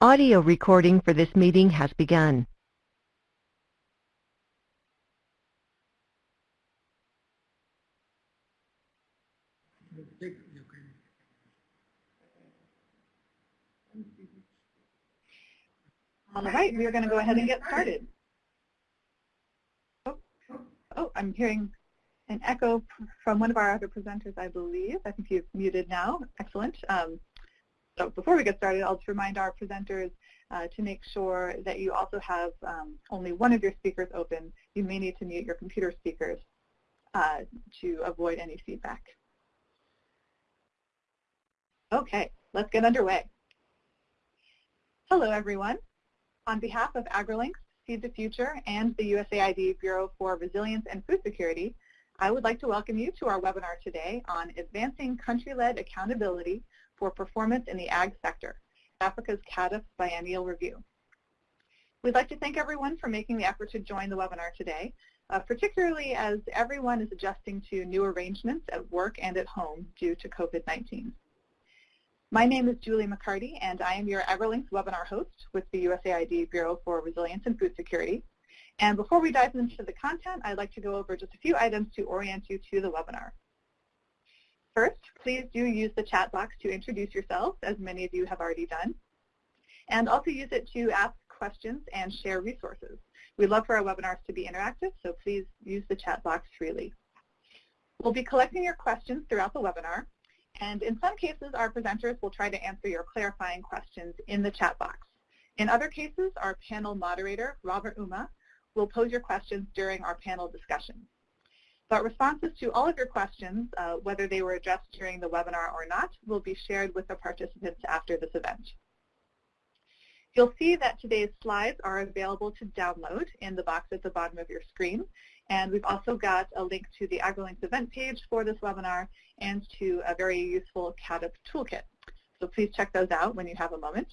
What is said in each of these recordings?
Audio recording for this meeting has begun. All right, we are going to go ahead and get started. Oh, oh, I'm hearing an echo from one of our other presenters, I believe. I think you've muted now. Excellent. Um, so before we get started, I'll just remind our presenters uh, to make sure that you also have um, only one of your speakers open. You may need to mute your computer speakers uh, to avoid any feedback. Okay, let's get underway. Hello, everyone. On behalf of AgriLinks, Feed the Future, and the USAID Bureau for Resilience and Food Security, I would like to welcome you to our webinar today on Advancing Country-Led Accountability for Performance in the Ag Sector, Africa's CAADP Biennial Review. We'd like to thank everyone for making the effort to join the webinar today, uh, particularly as everyone is adjusting to new arrangements at work and at home due to COVID-19. My name is Julie McCarty, and I am your AgriLinks webinar host with the USAID Bureau for Resilience and Food Security. And before we dive into the content, I'd like to go over just a few items to orient you to the webinar. First, please do use the chat box to introduce yourself, as many of you have already done. And also use it to ask questions and share resources. We love for our webinars to be interactive, so please use the chat box freely. We'll be collecting your questions throughout the webinar, and in some cases, our presenters will try to answer your clarifying questions in the chat box. In other cases, our panel moderator, Robert Uma, will pose your questions during our panel discussion. But responses to all of your questions, uh, whether they were addressed during the webinar or not, will be shared with the participants after this event. You'll see that today's slides are available to download in the box at the bottom of your screen. And we've also got a link to the AgriLinks event page for this webinar and to a very useful CAADP toolkit. So please check those out when you have a moment.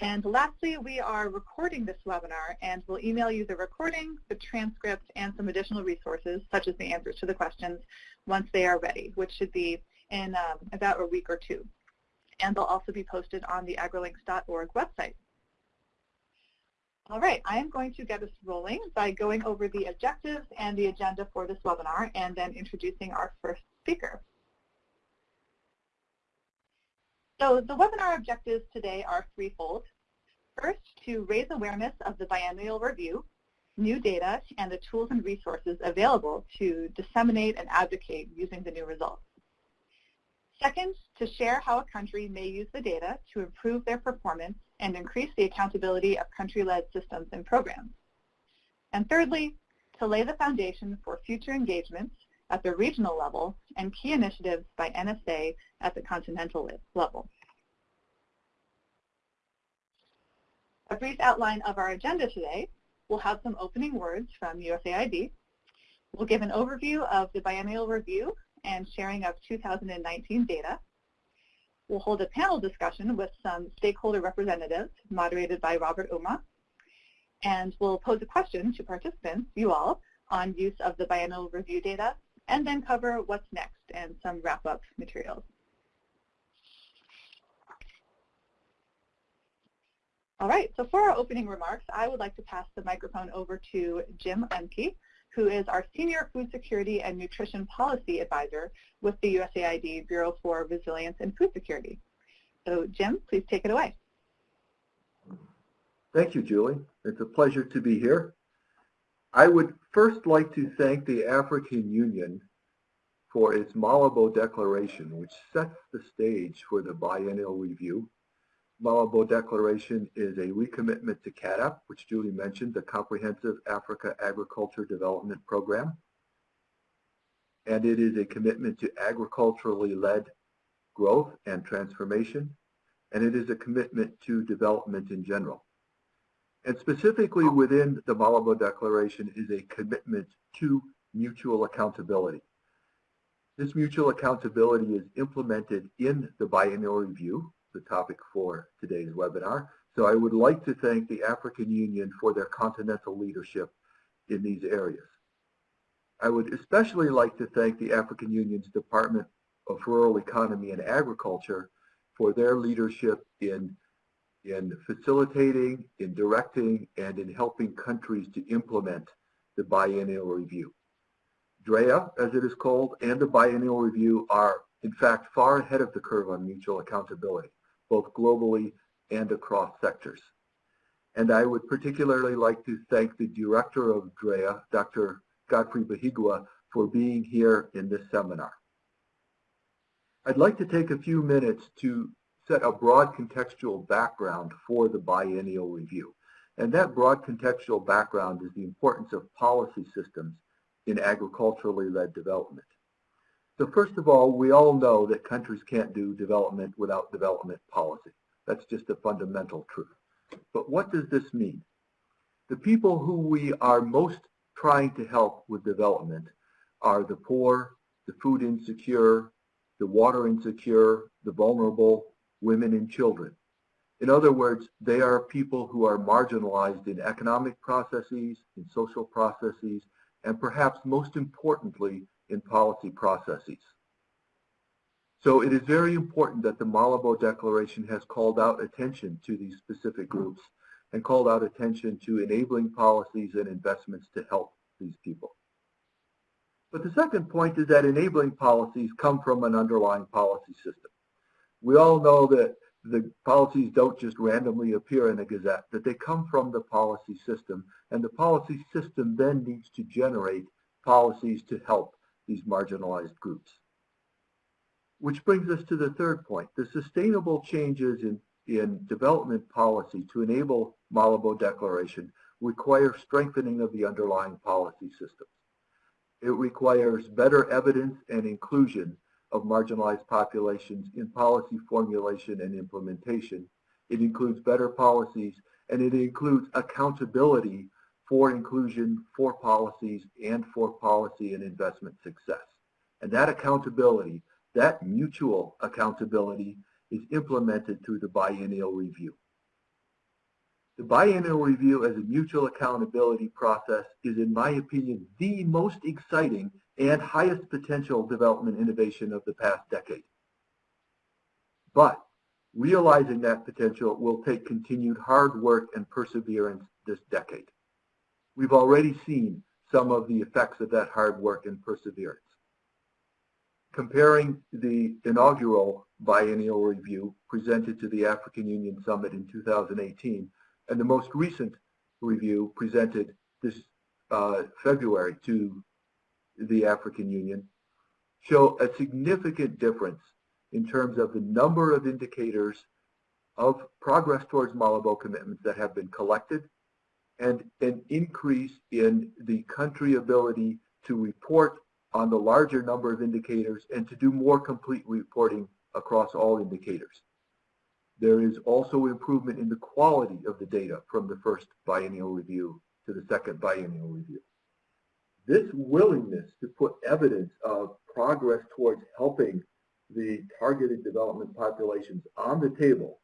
And lastly, we are recording this webinar and we'll email you the recording, the transcript, and some additional resources, such as the answers to the questions, once they are ready, which should be in um, about a week or two. And they'll also be posted on the agrilinks.org website. All right, I am going to get us rolling by going over the objectives and the agenda for this webinar and then introducing our first speaker. So the webinar objectives today are threefold. First, to raise awareness of the biennial review, new data, and the tools and resources available to disseminate and advocate using the new results. Second, to share how a country may use the data to improve their performance and increase the accountability of country-led systems and programs. And thirdly, to lay the foundation for future engagements at the regional level and key initiatives by NSA at the continental level. A brief outline of our agenda today. We'll have some opening words from USAID. We'll give an overview of the biennial review and sharing of 2019 data. We'll hold a panel discussion with some stakeholder representatives moderated by Robert Uma. And we'll pose a question to participants, you all, on use of the biennial review data, and then cover what's next and some wrap-up materials. All right, so for our opening remarks, I would like to pass the microphone over to Jim Oehmke, who is our Senior Food Security and Nutrition Policy Advisor with the USAID Bureau for Resilience and Food Security. So Jim, please take it away. Thank you, Julie. It's a pleasure to be here. I would first like to thank the African Union for its Malabo Declaration, which sets the stage for the biennial review Malabo Declaration is a recommitment to CAADP, which Julie mentioned, the Comprehensive Africa Agriculture Development Program. And it is a commitment to agriculturally led growth and transformation. And it is a commitment to development in general. And specifically within the Malabo Declaration is a commitment to mutual accountability. This mutual accountability is implemented in the biennial review, the topic for today's webinar. So I would like to thank the African Union for their continental leadership in these areas. I would especially like to thank the African Union's Department of Rural Economy and Agriculture for their leadership in in facilitating, in directing, and in helping countries to implement the biennial review. DREA, as it is called, and the biennial review are, in fact, far ahead of the curve on mutual accountability, both globally and across sectors. And I would particularly like to thank the director of DREA, Dr. Godfrey Bahiigwa, for being here in this seminar. I'd like to take a few minutes to set a broad contextual background for the biennial review. And that broad contextual background is the importance of policy systems in agriculturally led development. So first of all, we all know that countries can't do development without development policy. That's just a fundamental truth. But what does this mean? The people who we are most trying to help with development are the poor, the food insecure, the water insecure, the vulnerable, women and children. In other words, they are people who are marginalized in economic processes, in social processes, and perhaps most importantly, in policy processes. So it is very important that the Malabo Declaration has called out attention to these specific groups and called out attention to enabling policies and investments to help these people. But the second point is that enabling policies come from an underlying policy system. We all know that the policies don't just randomly appear in a gazette, that they come from the policy system, and the policy system then needs to generate policies to help these marginalized groups. Which brings us to the third point. The sustainable changes in, in development policy to enable Malabo Declaration require strengthening of the underlying policy systems. It requires better evidence and inclusion of marginalized populations in policy formulation and implementation. It includes better policies and it includes accountability for inclusion, for policies, and for policy and investment success. And that accountability, that mutual accountability is implemented through the biennial review. The biennial review as a mutual accountability process is, in my opinion, the most exciting and highest potential development innovation of the past decade. But realizing that potential will take continued hard work and perseverance this decade. We've already seen some of the effects of that hard work and perseverance. Comparing the inaugural biennial review presented to the African Union Summit in 2018 and the most recent review presented this uh, February to the African Union show a significant difference in terms of the number of indicators of progress towards Malabo commitments that have been collected and an increase in the country ability to report on the larger number of indicators and to do more complete reporting across all indicators. There is also improvement in the quality of the data from the first biennial review to the second biennial review. This willingness to put evidence of progress towards helping the targeted development populations on the table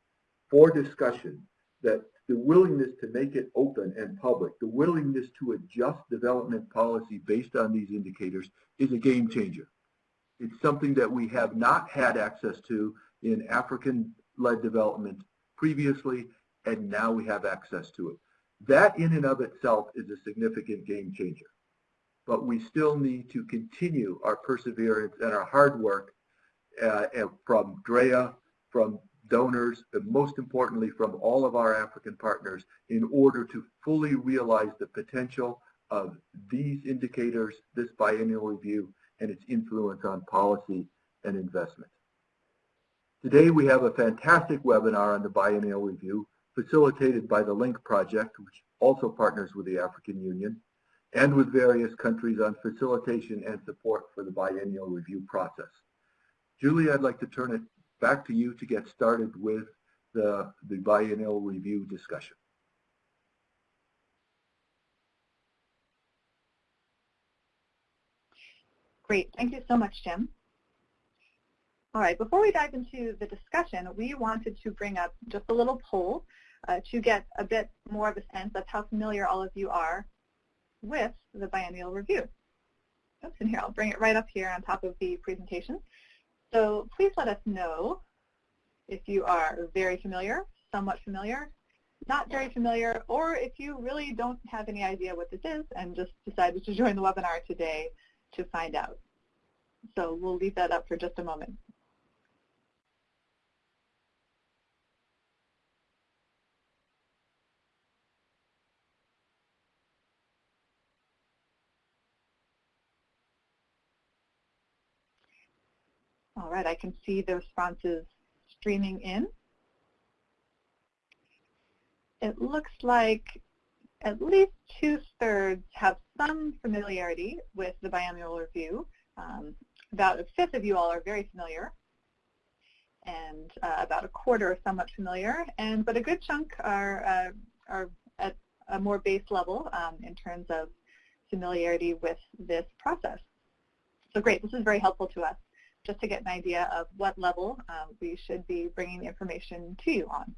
for discussion, that the willingness to make it open and public, the willingness to adjust development policy based on these indicators is a game changer. It's something that we have not had access to in African led development previously, and now we have access to it. That in and of itself is a significant game changer. But we still need to continue our perseverance and our hard work uh, from DREA, from donors, and most importantly from all of our African partners in order to fully realize the potential of these indicators, this biennial review, and its influence on policy and investment. Today we have a fantastic webinar on the Biennial Review facilitated by the LINK project, which also partners with the African Union, and with various countries on facilitation and support for the Biennial Review process. Julie, I'd like to turn it back to you to get started with the, the Biennial Review discussion. Great. Thank you so much, Jim. All right, before we dive into the discussion, we wanted to bring up just a little poll uh, to get a bit more of a sense of how familiar all of you are with the biennial review. Oops, and here, I'll bring it right up here on top of the presentation. So please let us know if you are very familiar, somewhat familiar, not very familiar, or if you really don't have any idea what this is and just decided to join the webinar today to find out. So we'll leave that up for just a moment. All right, I can see the responses streaming in. It looks like at least two-thirds have some familiarity with the biennial review. Um, about a fifth of you all are very familiar, and uh, about a quarter are somewhat familiar, and but a good chunk are, uh, are at a more base level um, in terms of familiarity with this process. So great, this is very helpful to us just to get an idea of what level um, we should be bringing the information to you on.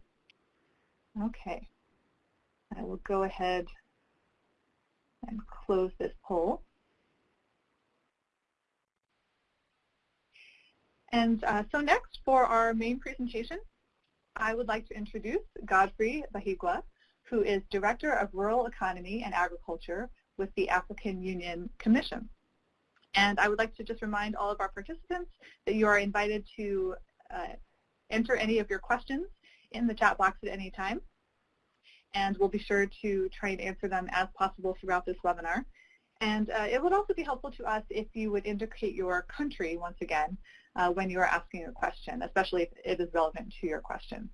Okay, I will go ahead and close this poll. And uh, so next for our main presentation, I would like to introduce Godfrey Bahiigwa, who is Director of Rural Economy and Agriculture with the African Union Commission. And I would like to just remind all of our participants that you are invited to uh, enter any of your questions in the chat box at any time. And we'll be sure to try and answer them as possible throughout this webinar. And uh, it would also be helpful to us if you would indicate your country once again uh, when you are asking a question, especially if it is relevant to your question.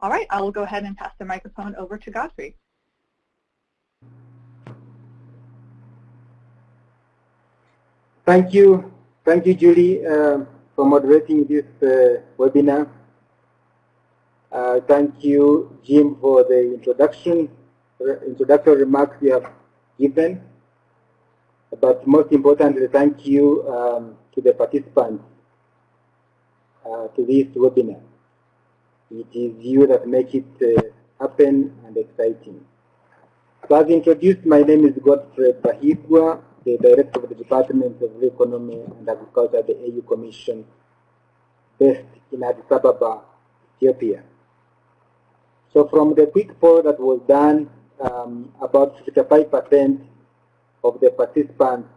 All right, I will go ahead and pass the microphone over to Godfrey. Thank you. Thank you, Julie, uh, for moderating this uh, webinar. Uh, thank you, Jim, for the introduction, introductory remarks you have given. But most importantly, thank you um, to the participants uh, to this webinar. It is you that make it uh, happen and exciting. So as introduced, my name is Godfrey Bahiigwa the Director of the Department of Economy and Agriculture the AU Commission based in Addis Ababa, Ethiopia. So from the quick poll that was done, um, about 55% of the participants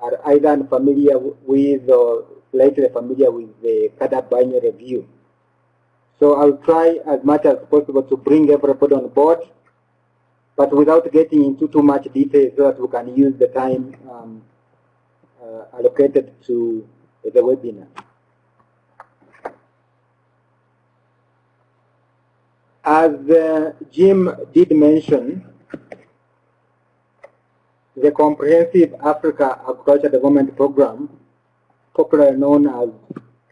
are either unfamiliar with or slightly familiar with the biennial review. So I'll try as much as possible to bring everybody on board but without getting into too much detail so that we can use the time um, uh, allocated to the webinar. As uh, Jim did mention, the Comprehensive Africa Agriculture Development Program, popularly known as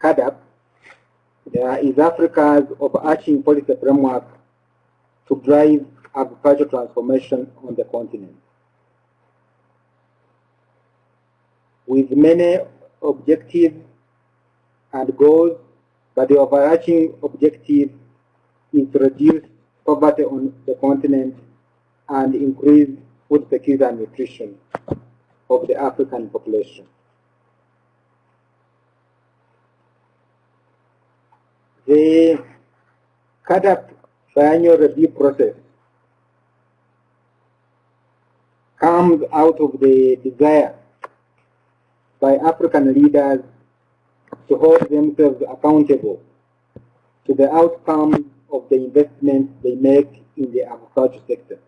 uh, is Africa's overarching policy framework to drive agricultural transformation on the continent. With many objectives and goals, but the overarching objective is to reduce poverty on the continent and increase food security and nutrition of the African population. The CAADP biannual review process comes out of the desire by African leaders to hold themselves accountable to the outcomes of the investments they make in the agriculture sector.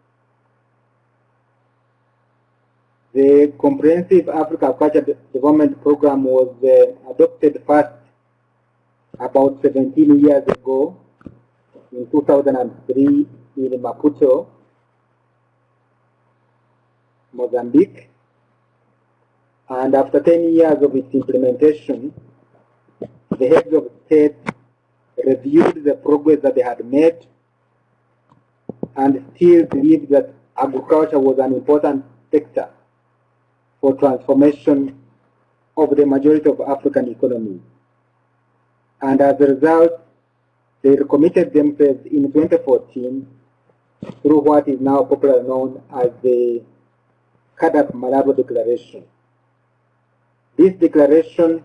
The Comprehensive Africa Agriculture Development Program was uh, adopted first about 17 years ago in 2003 in Maputo Mozambique. And after 10 years of its implementation, the heads of state reviewed the progress that they had made and still believed that agriculture was an important sector for transformation of the majority of African economies. And as a result, they committed themselves in 2014 through what is now popularly known as the CAADP Malabo Declaration. This declaration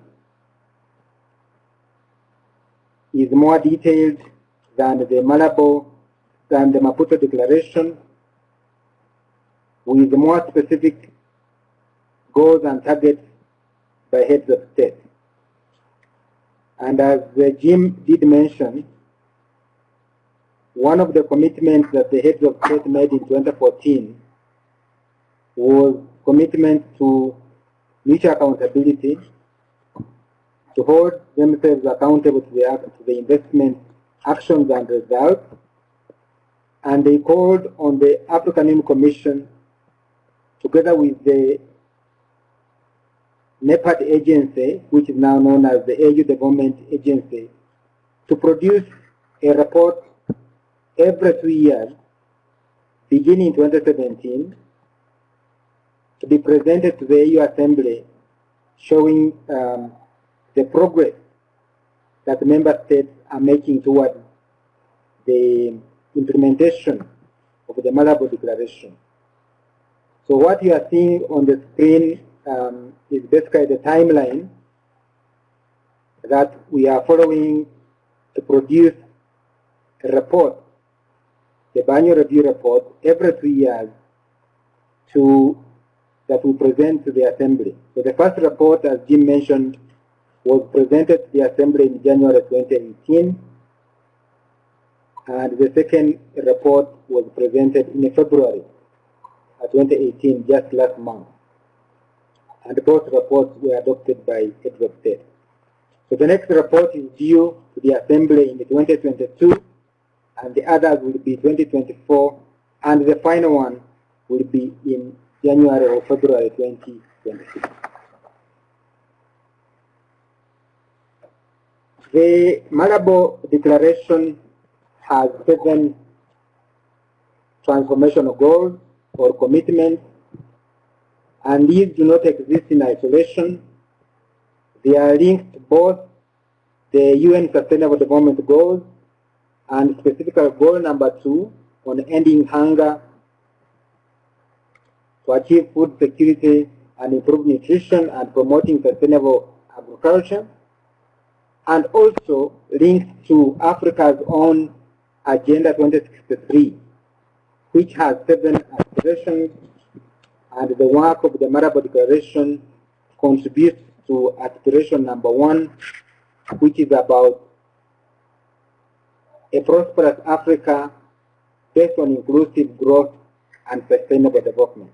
is more detailed than the Malabo, than the Maputo Declaration, with more specific goals and targets by heads of state. And as Jim did mention, one of the commitments that the heads of state made in 2014 was commitment to mutual accountability, to hold themselves accountable to the, to the investment actions and results, and they called on the African Union Commission, together with the NEPAD agency, which is now known as the AU Development Agency, to produce a report every two years, beginning in 2017, to be presented to the AU Assembly showing um, the progress that the member states are making towards the implementation of the Malabo Declaration. So what you are seeing on the screen um, is basically the timeline that we are following to produce a report, the biannual review report, every three years to that we present to the Assembly. So the first report, as Jim mentioned, was presented to the Assembly in January 2018, and the second report was presented in February 2018, just last month. And both reports were adopted by of state. So the next report is due to the Assembly in 2022, and the others will be 2024, and the final one will be in January or February 2026. The Malabo Declaration has seven transformational goals or commitments, and these do not exist in isolation. They are linked to both the UN Sustainable Development Goals and specifically goal number two on ending hunger to achieve food security and improve nutrition and promoting sustainable agriculture, and also linked to Africa's own Agenda 2063, which has seven aspirations, and the work of the Malabo Declaration contributes to aspiration number one, which is about a prosperous Africa based on inclusive growth and sustainable development.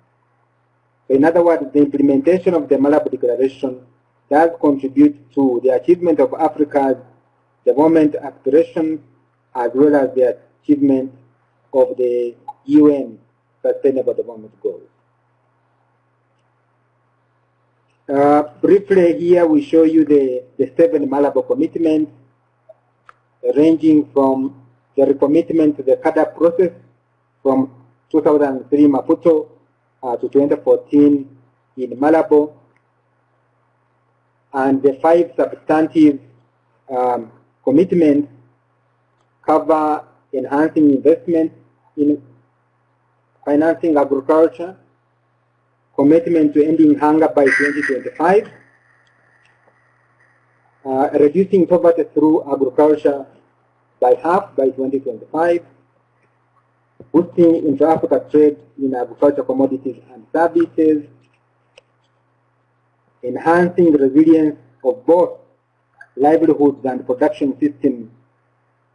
In other words, the implementation of the Malabo Declaration does contribute to the achievement of Africa's development aspirations as well as the achievement of the UN Sustainable Development Goals. Uh, briefly here we show you the, the seven Malabo commitments ranging from the recommitment to the CAADP process from 2003 Maputo uh, to 2014 in Malabo. And the five substantive um, commitments cover enhancing investment in financing agriculture, commitment to ending hunger by 2025, uh, reducing poverty through agriculture by half by 2025, boosting intra-Africa trade in agricultural commodities and services, enhancing the resilience of both livelihoods and production systems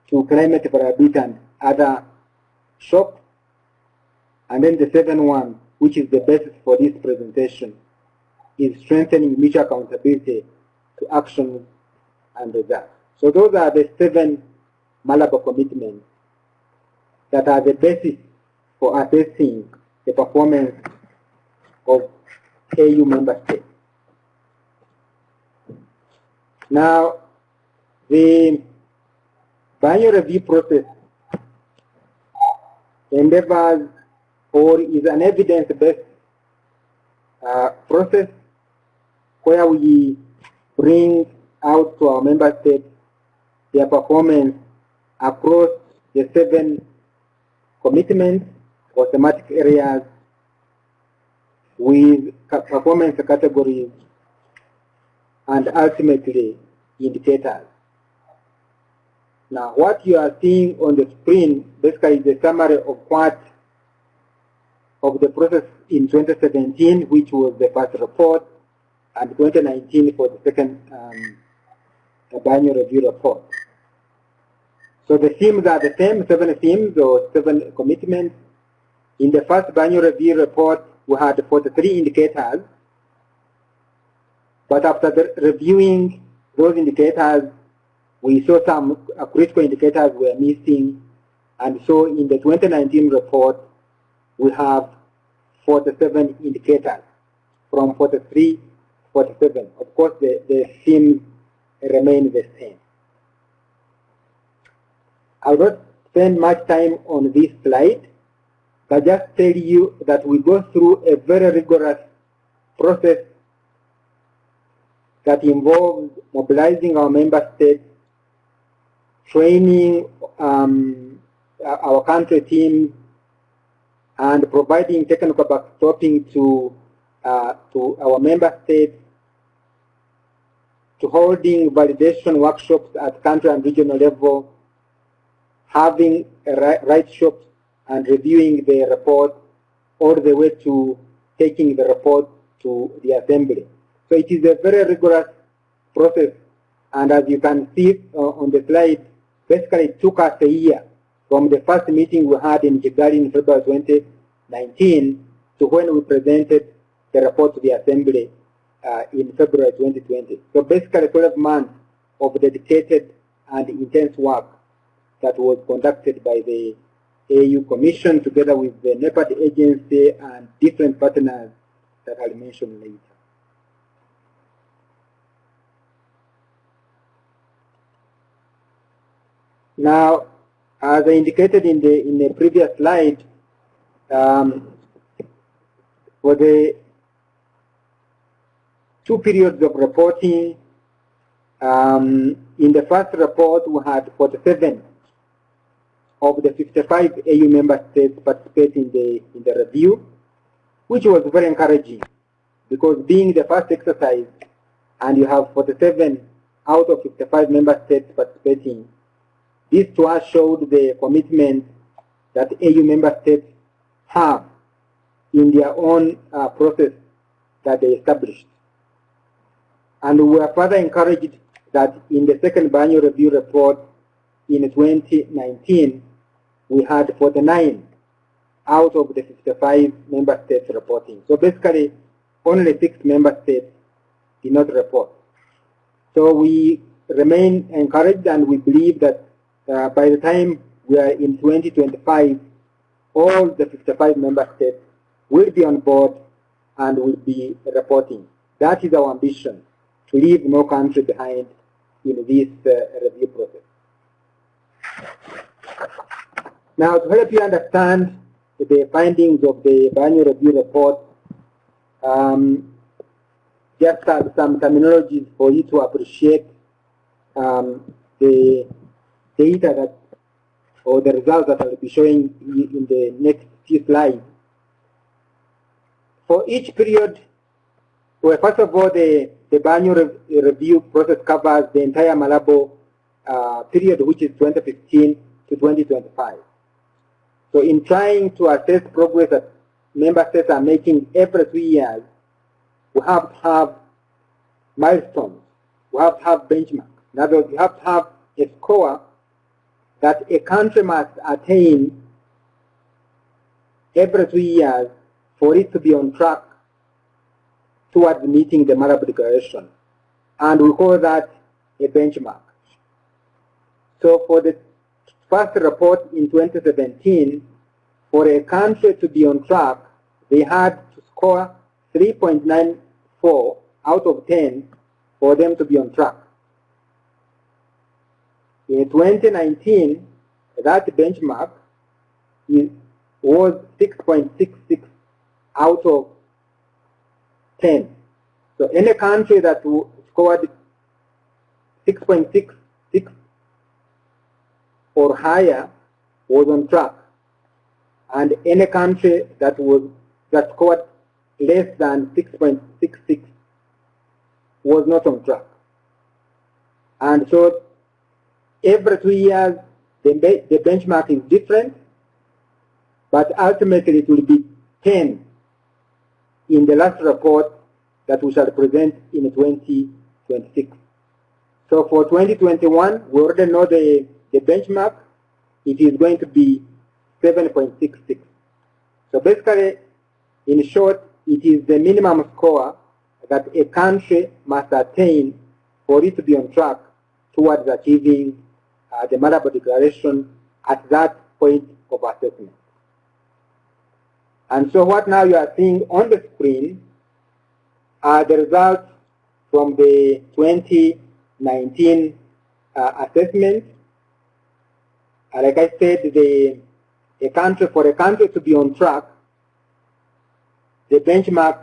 to climate variability and other shocks. And then the seventh one, which is the basis for this presentation, is strengthening mutual accountability to action and results. So those are the seven Malabo commitments that are the basis for assessing the performance of AU member states. Now, the biannual review process endeavors or is an evidence-based uh, process where we bring out to our member states their performance across the seven commitments or thematic areas with performance categories and ultimately indicators. Now, what you are seeing on the screen basically is a summary of what of the process in 2017, which was the first report, and 2019 for the second um, review report. So the themes are the same, seven themes or seven commitments. In the first biennial review report, we had 43 indicators. But after reviewing those indicators, we saw some critical indicators were missing. And so in the 2019 report, we have 47 indicators from 43 47. Of course, the, the themes remain the same. I will not spend much time on this slide, but just tell you that we go through a very rigorous process that involves mobilizing our member states, training um, our country teams, and providing technical backstopping to, uh, to our member states, to holding validation workshops at country and regional level, having a write shops and reviewing the report all the way to taking the report to the assembly. So it is a very rigorous process and as you can see uh, on the slide, basically it took us a year from the first meeting we had in Kigali in February 2019 to when we presented the report to the assembly uh, in February 2020. So basically 12 months of dedicated and intense work that was conducted by the AU Commission together with the NEPAD agency and different partners that I'll mention later. Now, as I indicated in the in the previous slide, um, for the two periods of reporting, um, in the first report we had 47 of the 55 AU member states participate in the, in the review, which was very encouraging because being the first exercise and you have 47 out of 55 member states participating, this to us showed the commitment that AU member states have in their own uh, process that they established. And we are further encouraged that in the second biennial review report in 2019, we had 49 out of the 55 member states reporting. So basically, only six member states did not report. So we remain encouraged and we believe that uh, by the time we are in 2025, all the 55 member states will be on board and will be reporting. That is our ambition, to leave no country behind in this uh, review process. Now, to help you understand the findings of the biennial review report, um, just have some terminologies for you to appreciate um, the data that, or the results that I'll be showing in the next few slides. For each period, well, first of all, the, the biennial re review process covers the entire Malabo uh, period, which is 2015 to 2025. So in trying to assess progress that member states are making every three years, we have to have milestones. We have to have benchmarks. In other words, you have to have a score that a country must attain every three years for it to be on track towards meeting the Malabo Declaration. And we call that a benchmark. So for the first report in 2017, for a country to be on track, they had to score 3.94 out of 10 for them to be on track. In 2019, that benchmark is, was 6.66 out of 10. So any country that scored 6.66 or higher was on track. And any country that was that scored less than 6.66 was not on track. And so every two years the, the benchmark is different, but ultimately it will be 10 in the last report that we shall present in 2026. So for 2021, we already know the, the benchmark. It is going to be 7.66. So basically, in short, it is the minimum score that a country must attain for it to be on track towards achieving uh, the Malabo Declaration at that point of assessment. And so what now you are seeing on the screen are the results from the 2019 uh, assessment. Like I said, the a country for a country to be on track, the benchmark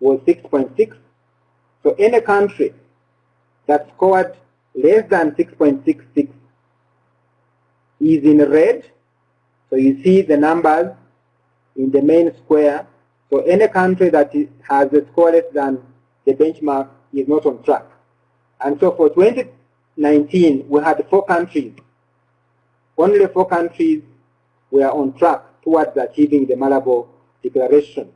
was 6.6. So any country that scored less than 6.66 is in red. So you see the numbers in the main square. So any country that has a score less than the benchmark is not on track. And so for 2019, we had four countries. Only four countries were on track towards achieving the Malabo Declaration,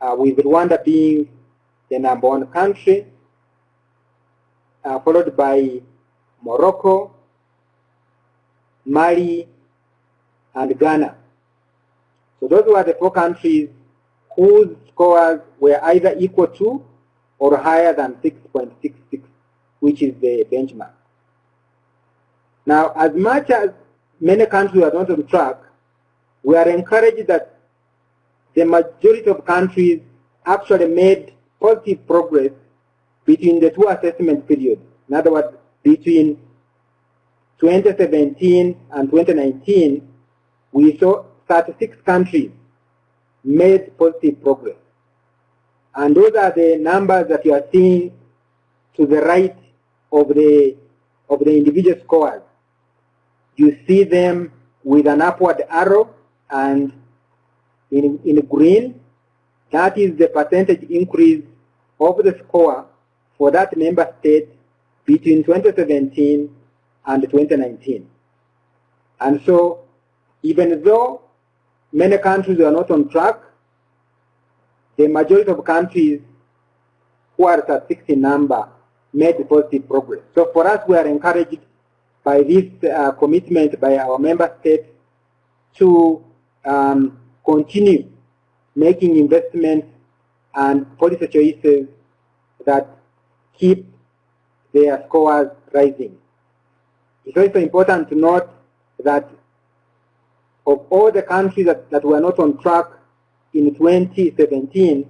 uh, with Rwanda being the number one country, uh, followed by Morocco, Mali, and Ghana. So those were the four countries whose scores were either equal to or higher than 6.66, which is the benchmark. Now, as much as many countries are not on track, we are encouraged that the majority of countries actually made positive progress between the two assessment periods. In other words, between 2017 and 2019, we saw 36 countries made positive progress. And those are the numbers that you are seeing to the right of the, of the individual scores. You see them with an upward arrow and in, in green, that is the percentage increase of the score for that member state between 2017 and 2019. And so even though many countries are not on track, the majority of countries who are at 60 number made positive progress. So for us, we are encouraged by this uh, commitment by our member states to um, continue making investments and policy choices that keep their scores rising. It's also important to note that of all the countries that, that were not on track in 2017,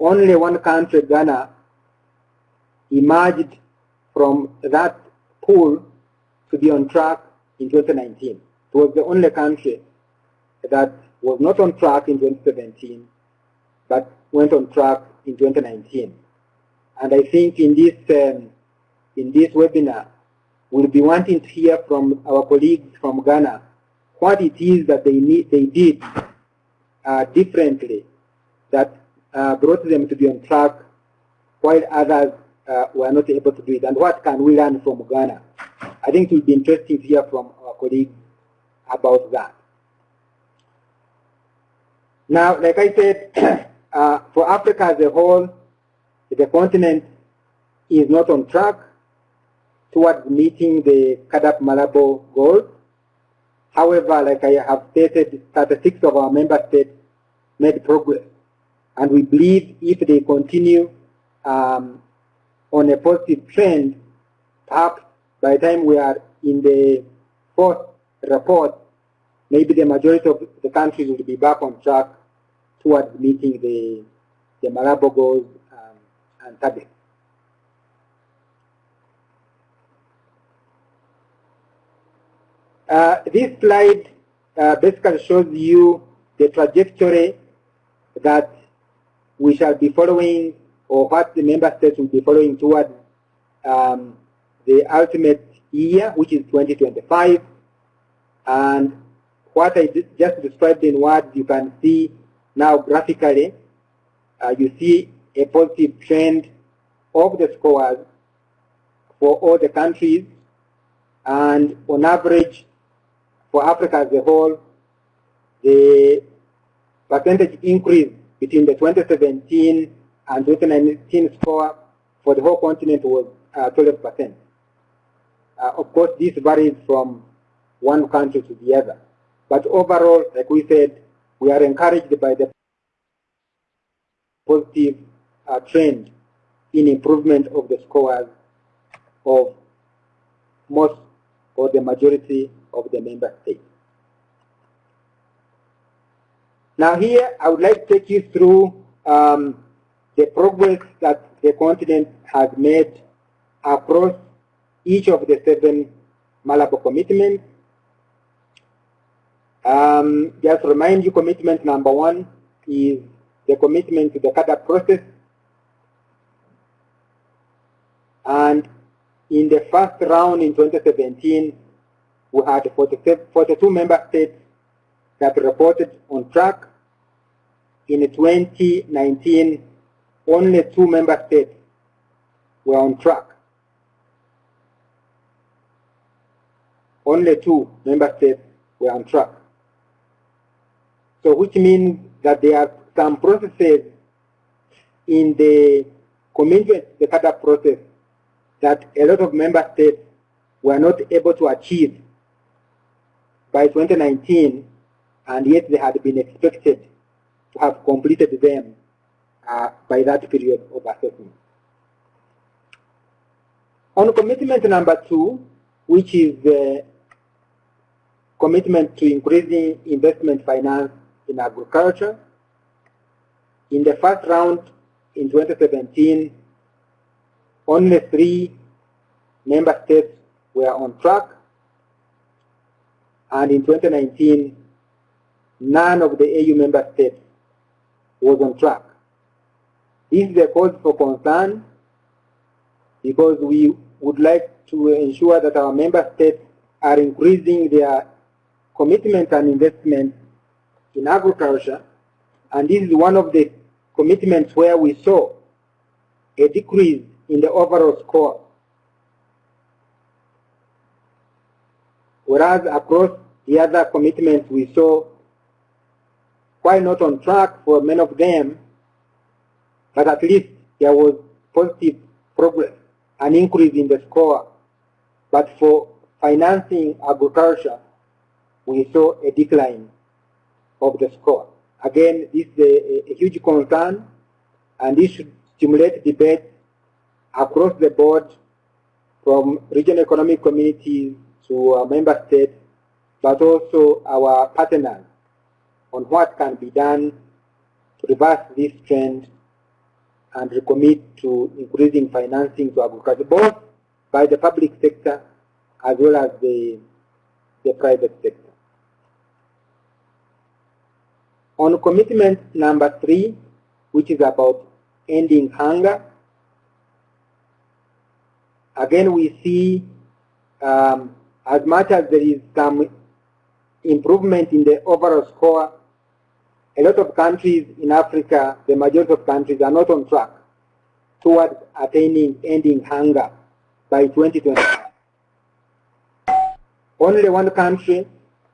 only one country, Ghana, emerged from that pool to be on track in 2019. It was the only country that was not on track in 2017, but went on track in 2019. And I think in this, um, in this webinar, we'll be wanting to hear from our colleagues from Ghana what it is that they, need, they did uh, differently that uh, brought them to be on track while others uh, were not able to do it. And what can we learn from Ghana? I think it would be interesting to hear from our colleagues about that. Now, like I said, uh, for Africa as a whole, the continent is not on track towards meeting the CAADP Malabo goals. However, like I have stated, 36 of our member states made progress. And we believe if they continue um, on a positive trend, perhaps by the time we are in the fourth report, maybe the majority of the countries will be back on track towards meeting the, the Malabo goals um, and targets. Uh, this slide uh, basically shows you the trajectory that we shall be following or what the member states will be following towards um, the ultimate year, which is 2025. And what I just described in words, you can see now graphically. Uh, you see a positive trend of the scores for all the countries And on average, for Africa as a whole, the percentage increase between the 2017 and 2019 score for the whole continent was uh, 12%. Uh, of course, this varies from one country to the other. But overall, like we said, we are encouraged by the positive uh, trend in improvement of the scores of most or the majority of the member states. Now here, I would like to take you through um, the progress that the continent has made across each of the seven Malabo commitments. Um, just remind you, commitment number one is the commitment to the CAADP process. And in the first round in 2017, we had 42 member states that reported on track. In 2019, only two member states were on track. Only two member states were on track. So which means that there are some processes in the commitment the CAADP process that a lot of member states were not able to achieve by 2019 and yet they had been expected to have completed them uh, by that period of assessment. On commitment number two, which is the commitment to increasing investment finance in agriculture, in the first round in 2017, only three member states were on track. And in 2019, none of the AU member states was on track. This is a cause for concern because we would like to ensure that our member states are increasing their commitment and investment in agriculture. And this is one of the commitments where we saw a decrease in the overall score. Whereas across the other commitments we saw quite not on track for many of them, but at least there was positive progress, an increase in the score. But for financing agriculture, we saw a decline of the score. Again, this is a, a huge concern, and this should stimulate debate across the board from regional economic communities to our member states, but also our partners on what can be done to reverse this trend and recommit to increasing financing to agriculture, both by the public sector as well as the, the private sector. On commitment number three, which is about ending hunger, again we see um, as much as there is some improvement in the overall score, a lot of countries in Africa, the majority of countries are not on track towards attaining ending hunger by 2025. Only one country,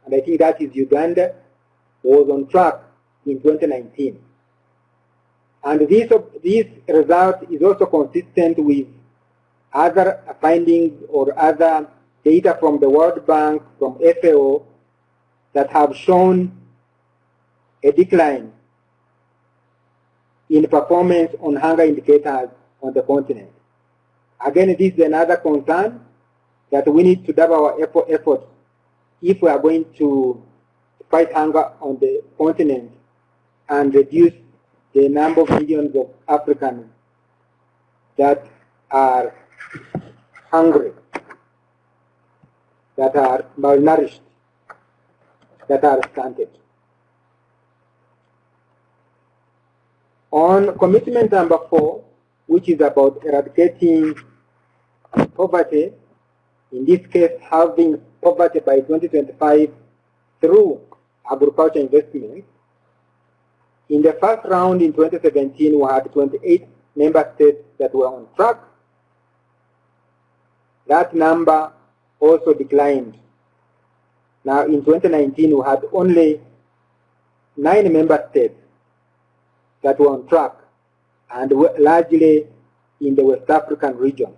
and I think that is Uganda, was on track in 2019. And this, this result is also consistent with other findings or other data from the World Bank, from FAO, that have shown a decline in performance on hunger indicators on the continent. Again, this is another concern that we need to double our effort if we are going to fight hunger on the continent and reduce the number of millions of Africans that are hungry, that are malnourished, that are stunted. On commitment number four, which is about eradicating poverty, in this case halving poverty by 2025 through agriculture investment, in the first round in 2017, we had 28 member states that were on track. That number also declined. Now in 2019 we had only nine member states that were on track and largely in the West African region.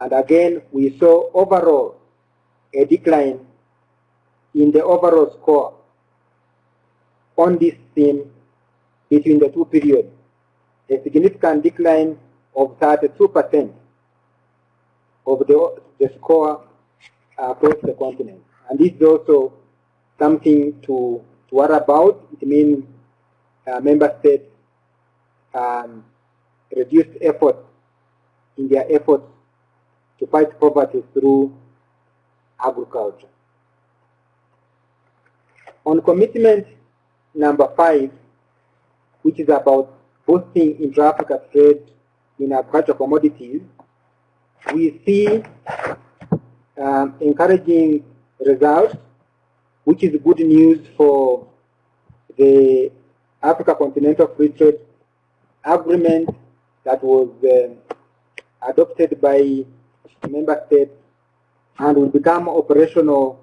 And again, we saw overall a decline in the overall score on this theme between the two periods, a significant decline of 32% of the, the score across the continent. And this is also something to, to worry about. It means uh, member states um, reduced effort in their efforts to fight poverty through agriculture. On commitment number five, which is about boosting intra-Africa trade in agricultural commodities, we see um, encouraging results, which is good news for the Africa Continental Free Trade Agreement that was uh, adopted by member states and will become operational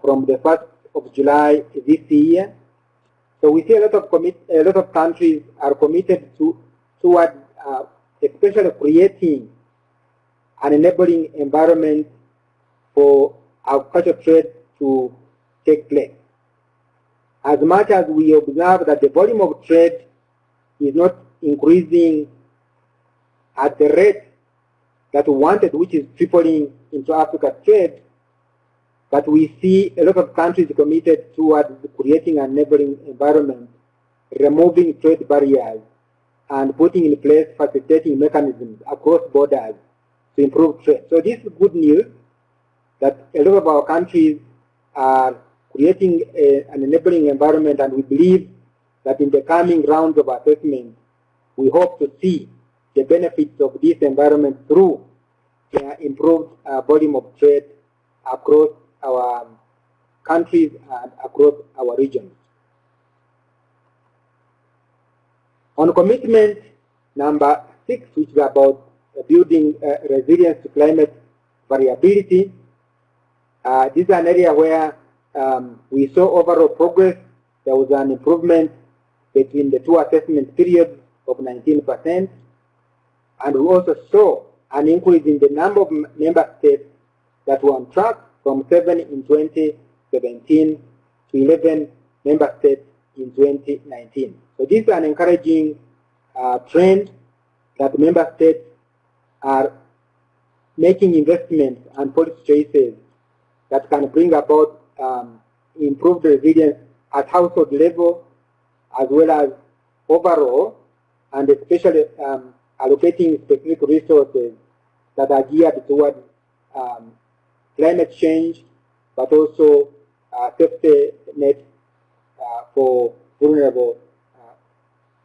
from the 1st of July this year. So we see a lot of commit, a lot of countries are committed to toward uh, especially creating an enabling environment for agricultural trade to take place. As much as we observe that the volume of trade is not increasing at the rate that we wanted, which is tripling intra-Africa trade, but we see a lot of countries committed towards creating a neighboring environment, removing trade barriers, and putting in place facilitating mechanisms across borders to improve trade. So this is good news that a lot of our countries are creating a, an enabling environment and we believe that in the coming rounds of assessment, we hope to see the benefits of this environment through the improved uh, volume of trade across our countries and across our regions. On commitment number six, which is about building uh, resilience to climate variability, uh, this is an area where um, we saw overall progress. There was an improvement between the two assessment periods of 19%. And we also saw an increase in the number of member states that were on track from 7 in 2017 to 11 member states in 2019. So this is an encouraging uh, trend that member states are making investments and policy choices that can bring about um, improved resilience at household level as well as overall and especially um, allocating specific resources that are geared towards um, climate change, but also uh, safety net uh, for vulnerable uh,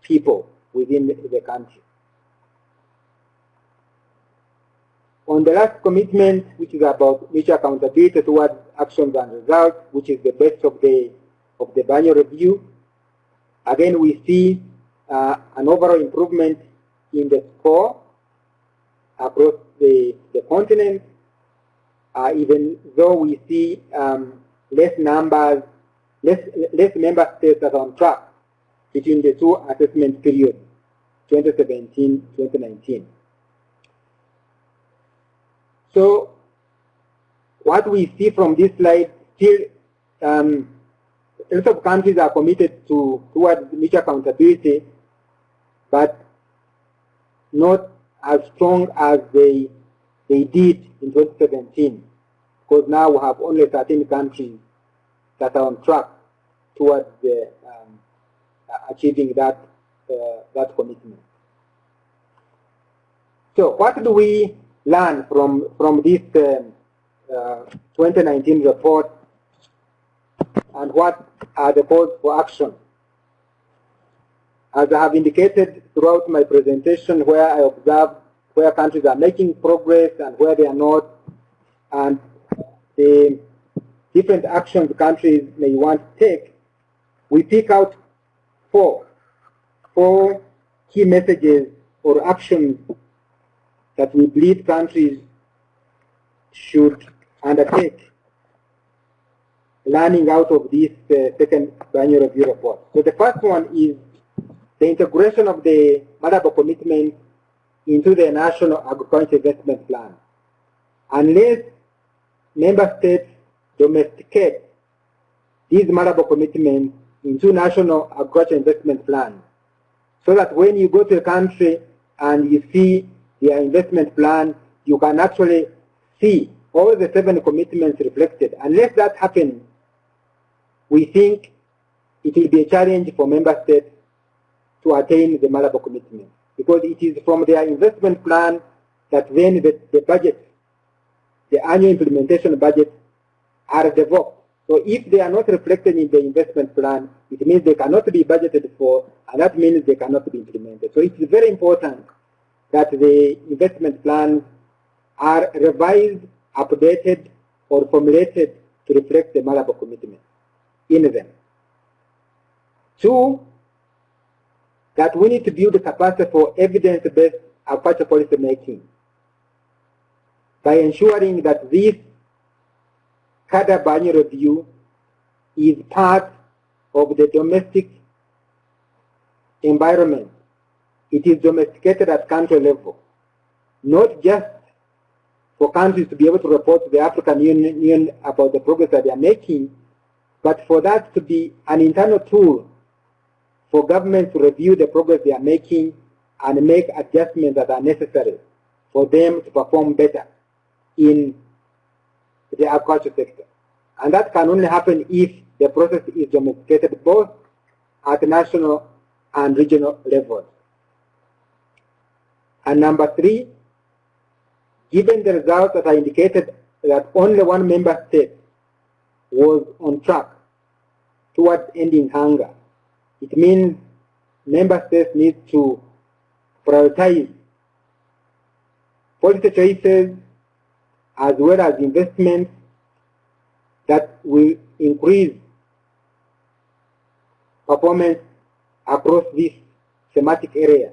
people within the country. On the last commitment, which is about mutual accountability towards actions and results, which is the best of the of the biennial review, again we see uh, an overall improvement in the score across the, the continent, uh, even though we see um, less numbers, less, less member states that are on track between the two assessment periods, 2017-2019. So what we see from this slide, still um, a lot of countries are committed to towards mutual accountability, but not as strong as they they did in 2017, because now we have only 13 countries that are on track towards the, um, achieving that uh, that commitment. So, what do we learn from from this um, uh, 2019 report, and what are the calls for action? As I have indicated throughout my presentation where I observed where countries are making progress and where they are not, and the different actions countries may want to take, we pick out four, four key messages or actions that we believe countries should undertake learning out of this uh, second annual review report. So the first one is the integration of the Malabo commitment into the National Agriculture Investment Plan. Unless member states domesticate these Malabo commitments into National Agriculture Investment Plan, so that when you go to a country and you see their investment plan, you can actually see all the seven commitments reflected. Unless that happens, we think it will be a challenge for member states to attain the Malabo commitment. Because it is from their investment plan that then the, the budget, the annual implementation budget are developed. So if they are not reflected in the investment plan, it means they cannot be budgeted for, and that means they cannot be implemented. So it is very important that the investment plans are revised, updated, or formulated to reflect the Malabo commitment in them. Two, that we need to build the capacity for evidence-based agriculture policy making by ensuring that this CAADP review is part of the domestic environment. It is domesticated at country level, not just for countries to be able to report to the African Union about the progress that they are making, but for that to be an internal tool for governments to review the progress they are making and make adjustments that are necessary for them to perform better in the agriculture sector. And that can only happen if the process is domesticated both at national and regional levels. And number three, given the results that are indicated that only one member state was on track towards ending hunger, it means member states need to prioritize policy choices as well as investments that will increase performance across this thematic area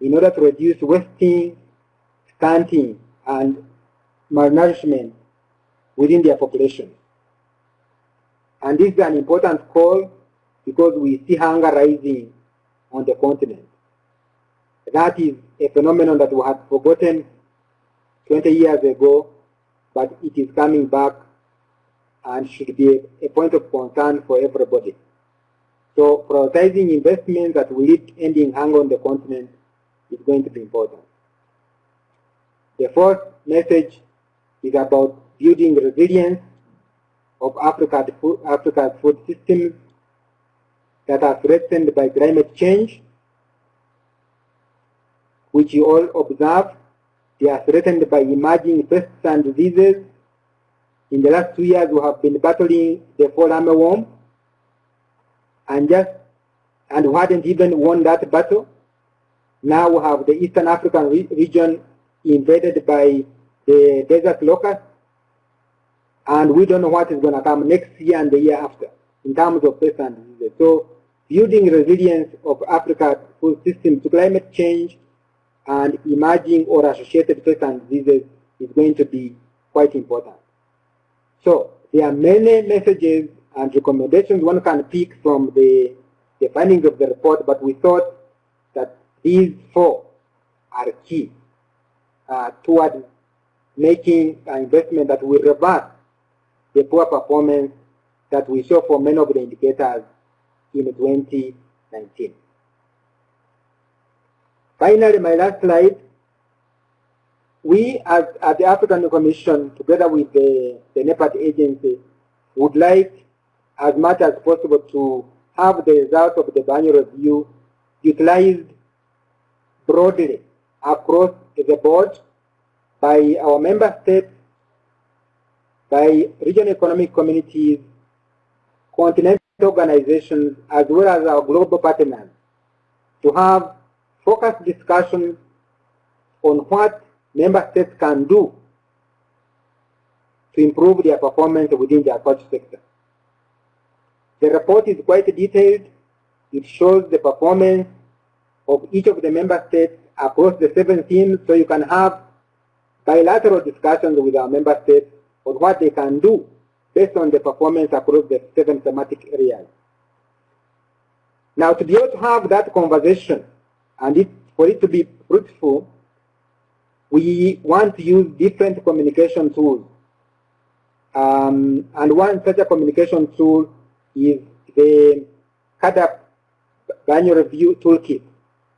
in order to reduce wasting, stunting, and malnourishment within their population. And this is an important call because we see hunger rising on the continent. That is a phenomenon that we had forgotten 20 years ago, but it is coming back and should be a point of concern for everybody. So prioritizing investments that will lead ending hunger on the continent is going to be important. The fourth message is about building resilience of Africa's food, Africa's food systems that are threatened by climate change, which you all observe. They are threatened by emerging pests and diseases. In the last two years, we have been battling the fall armyworm, and just and we hadn't even won that battle. Now we have the Eastern African re region invaded by the desert locust, and we don't know what is going to come next year and the year after in terms of pests and diseases. So building resilience of Africa's food system to climate change and emerging or associated and diseases is going to be quite important. So there are many messages and recommendations one can pick from the, the findings of the report, but we thought that these four are key uh, toward making an investment that will reverse the poor performance that we saw for many of the indicators in 2019. Finally, my last slide. We as at the African Commission, together with the, the NEPAD agency, would like as much as possible to have the results of the annual review utilized broadly across the board by our member states, by regional economic communities, continental organizations, as well as our global partners, to have focused discussions on what member states can do to improve their performance within the agriculture sector. The report is quite detailed. It shows the performance of each of the member states across the seven themes, so you can have bilateral discussions with our member states on what they can do based on the performance across the seven thematic areas. Now, to be able to have that conversation and it, for it to be fruitful, we want to use different communication tools. Um, and one such a communication tool is the CAADP Annual Review Toolkit.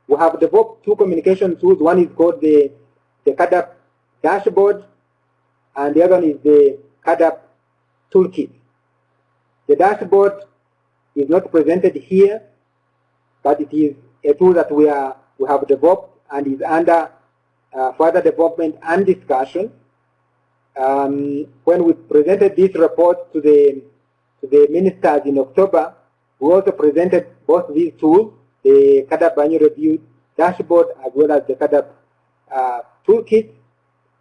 We have developed two communication tools. One is called the, the CAADP Dashboard, and the other one is the CAADP Toolkit. The dashboard is not presented here, but it is a tool that we, are, we have developed and is under uh, further development and discussion. Um, when we presented this report to the, to the ministers in October, we also presented both these tools, the CAADP annual review dashboard as well as the CAADP uh, toolkit.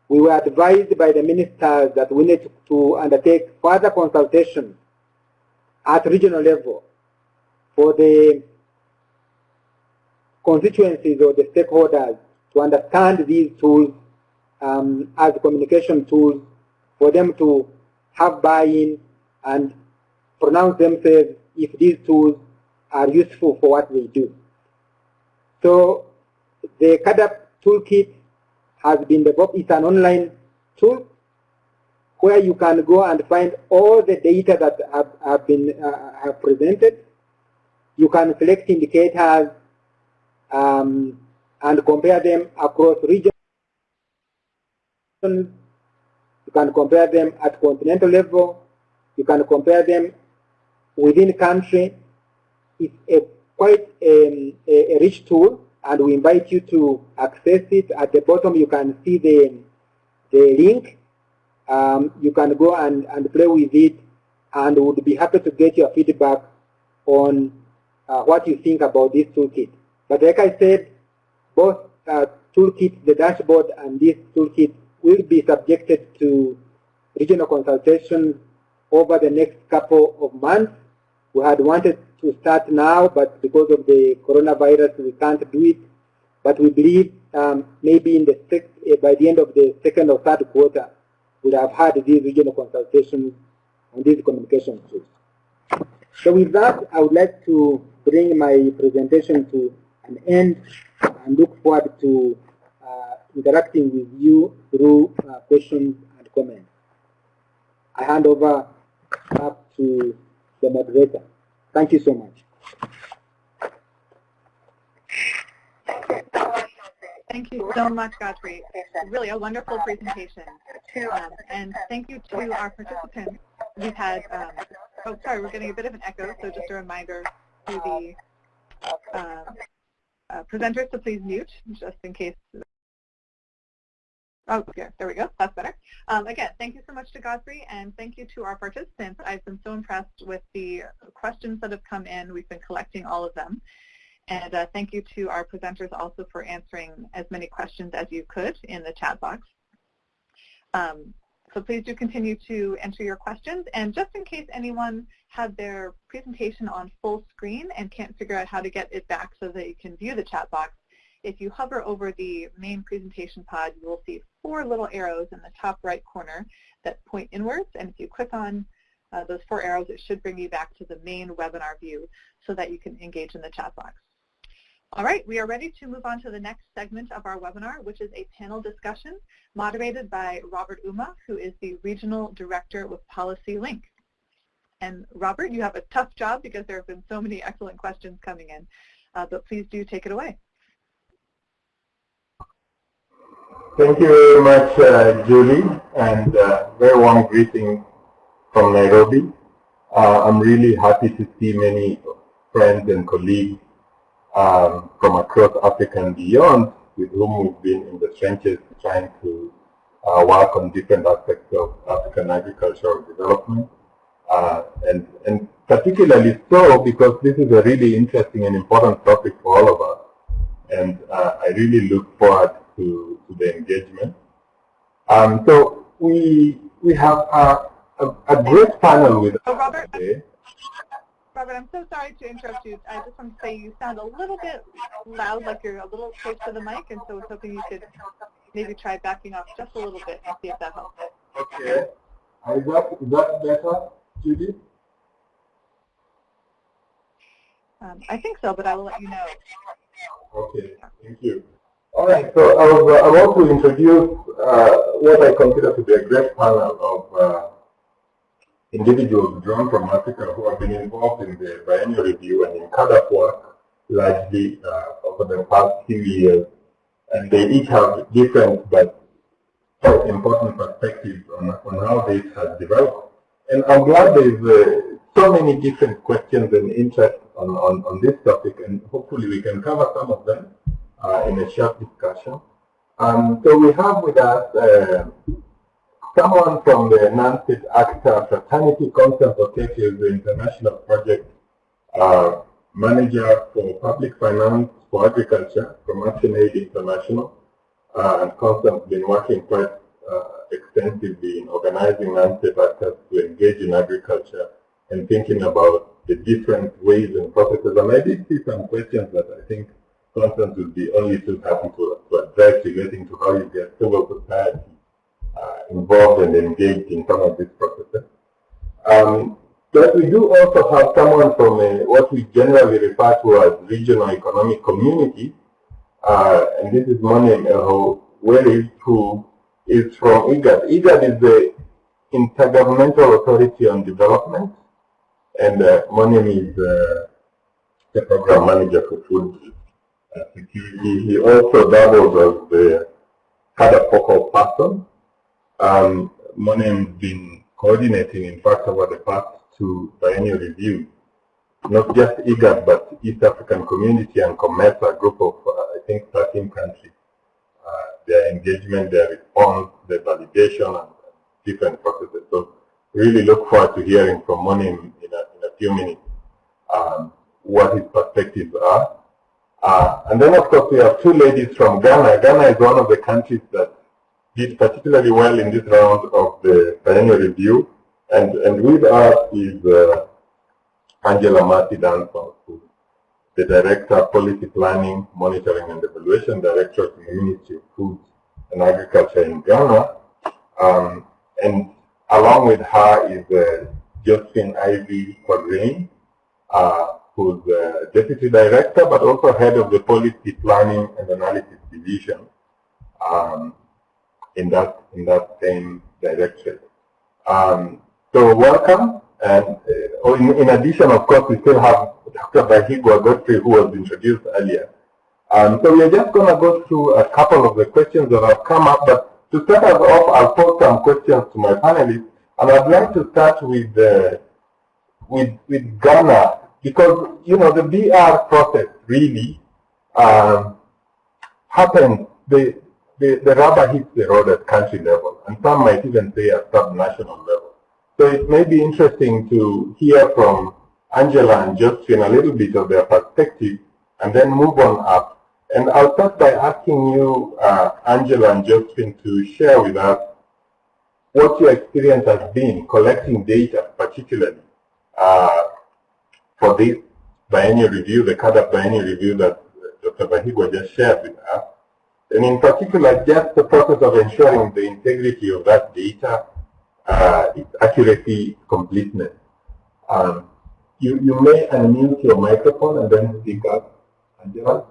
We were advised by the ministers that we need to undertake further consultation at regional level for the constituencies or the stakeholders to understand these tools um, as communication tools for them to have buy-in and pronounce themselves if these tools are useful for what we do. So the CAADP toolkit has been developed. It's an online tool where you can go and find all the data that have, have been uh, have presented. You can select indicators um, and compare them across regions. You can compare them at continental level. You can compare them within country. It's a quite um, a, a, rich tool, and we invite you to access it. At the bottom, you can see the, the link. Um, you can go and, and play with it, and would be happy to get your feedback on uh, what you think about this toolkit. But like I said, both uh, toolkit, the dashboard, and this toolkit will be subjected to regional consultation over the next couple of months. We had wanted to start now, but because of the coronavirus, we can't do it. But we believe um, maybe in the uh, by the end of the second or third quarter, we'll have had these regional consultations on these communication tools. So with that, I would like to bring my presentation to an end and look forward to uh, interacting with you through uh, questions and comments. I hand over up to the moderator. Thank you so much. Thank you so much, Godfrey. Really a wonderful presentation. Um, and thank you to our participants. We've had, um, oh, sorry, we're getting a bit of an echo, so just a reminder to the uh, presenters to please mute, just in case Oh, here, there we go. That's better. Um, again, thank you so much to Godfrey, and thank you to our participants. I've been so impressed with the questions that have come in. We've been collecting all of them. And uh, thank you to our presenters also for answering as many questions as you could in the chat box. Um, so please do continue to enter your questions. And just in case anyone had their presentation on full screen and can't figure out how to get it back so that you can view the chat box, if you hover over the main presentation pod, you will see four little arrows in the top right corner that point inwards. And if you click on uh, those four arrows, it should bring you back to the main webinar view so that you can engage in the chat box. All right, we are ready to move on to the next segment of our webinar, which is a panel discussion moderated by Robert Ouma, who is the Regional Director with Policy Link. And Robert, you have a tough job because there have been so many excellent questions coming in, uh, but please do take it away. Thank you very much, uh, Julie, and uh, very warm greeting from Nairobi. Uh, I'm really happy to see many friends and colleagues um, from across Africa and beyond with whom we've been in the trenches trying to uh, work on different aspects of African agricultural development. Uh, and, and particularly so because this is a really interesting and important topic for all of us. And uh, I really look forward to, to the engagement. Um, so we we have a, a, a great panel with Robert, today. Robert, I'm so sorry to interrupt you. I just want to say you sound a little bit loud, like you're a little close to the mic, and so I was hoping you could maybe try backing off just a little bit and see if that helps. Okay. Is that, is that better, Judy? Um, I think so, but I will let you know. Okay, thank you. All right, so I, was, uh, I want to introduce uh, what I consider to be a great panel of uh, individuals drawn from Africa who have been involved in the biennial review and in CAADP work largely uh, over the past few years. And they each have different but quite important perspectives on, on how this has developed. And I'm glad there's uh, so many different questions and interest on, on, on this topic, and hopefully we can cover some of them uh, in a short discussion. Um, so we have with us uh, someone from the non-state actor fraternity Okeke is the international project uh, manager for public finance for agriculture from Action Aid International. Uh, and Constance has been working quite uh, extensively in organizing non-state actors to engage in agriculture and thinking about the different ways and processes. And I did see some questions that I think Constance would be only too happy to, to address relating to how you get civil society involved and engaged in some of these processes. Um, but we do also have someone from a, what we generally refer to as regional economic community, uh, and this is Mone Eho Weri, who is from IGAD. IGAD is the Intergovernmental Authority on Development, and uh, Moneim is uh, the program manager for food security. He also doubles as the CAADP focal person. Um, has been coordinating, in fact, over the past two biennial reviews, not just IGAD, but East African Community and COMESA, a group of, uh, I think, 13 countries. Uh, their engagement, their response, their validation, and different processes. So really look forward to hearing from Moneim in a, in a few minutes um, what his perspectives are. Uh, and then, of course, we have two ladies from Ghana. Ghana is one of the countries that did particularly well in this round of the biennial review. And, and with us is uh, Angela Marty Danson, the Director of Policy Planning, Monitoring and Evaluation Director of the Ministry of Food and Agriculture in Ghana. Um, and along with her is uh, Josephine Ivy Quadrain, uh, who's the Deputy Director, but also Head of the Policy Planning and Analysis Division um, in that in that same direction. Um, so welcome, and uh, in, in, addition, of course, we still have Dr. Bahiigwa Godfrey, who was introduced earlier. Um, so we are just going to go through a couple of the questions that have come up, but to start us off, I'll pose some questions to my panelists, and I'd like to start with uh, with with Ghana because you know the BR process really um. The, the the rubber hits the road at country level, and some might even say at sub-national level. So it may be interesting to hear from Angela and Josephine a little bit of their perspective, and then move on up. And I'll start by asking you, uh, Angela and Josephine, to share with us what your experience has been collecting data, particularly uh, for this biennial review, the CAADP biennial review that Dr. Bahiigwa just shared with us. And in particular, just the process of ensuring the integrity of that data, uh, its accuracy, completeness. Um, you, you may unmute your microphone and then speak up. Angela?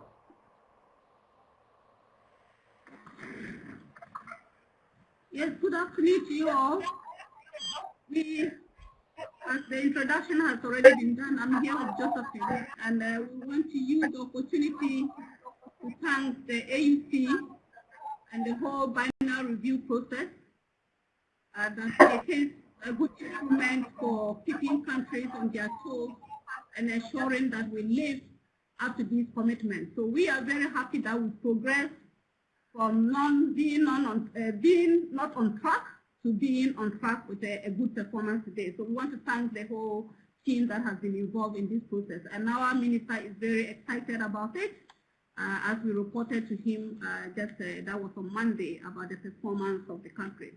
Yes, good afternoon to you all. We as the introduction has already been done, I'm here with Josephine, and uh, we want to use the opportunity to thank the AUC and the whole biennial review process. Uh, it is a good instrument for keeping countries on their toes and ensuring that we live up to these commitments. So we are very happy that we progress from non being on uh, being not on track to being on track with a, a, good performance today. So we want to thank the whole team that has been involved in this process. And our minister is very excited about it. Uh, as we reported to him uh, just uh, that was on Monday about the performance of the country.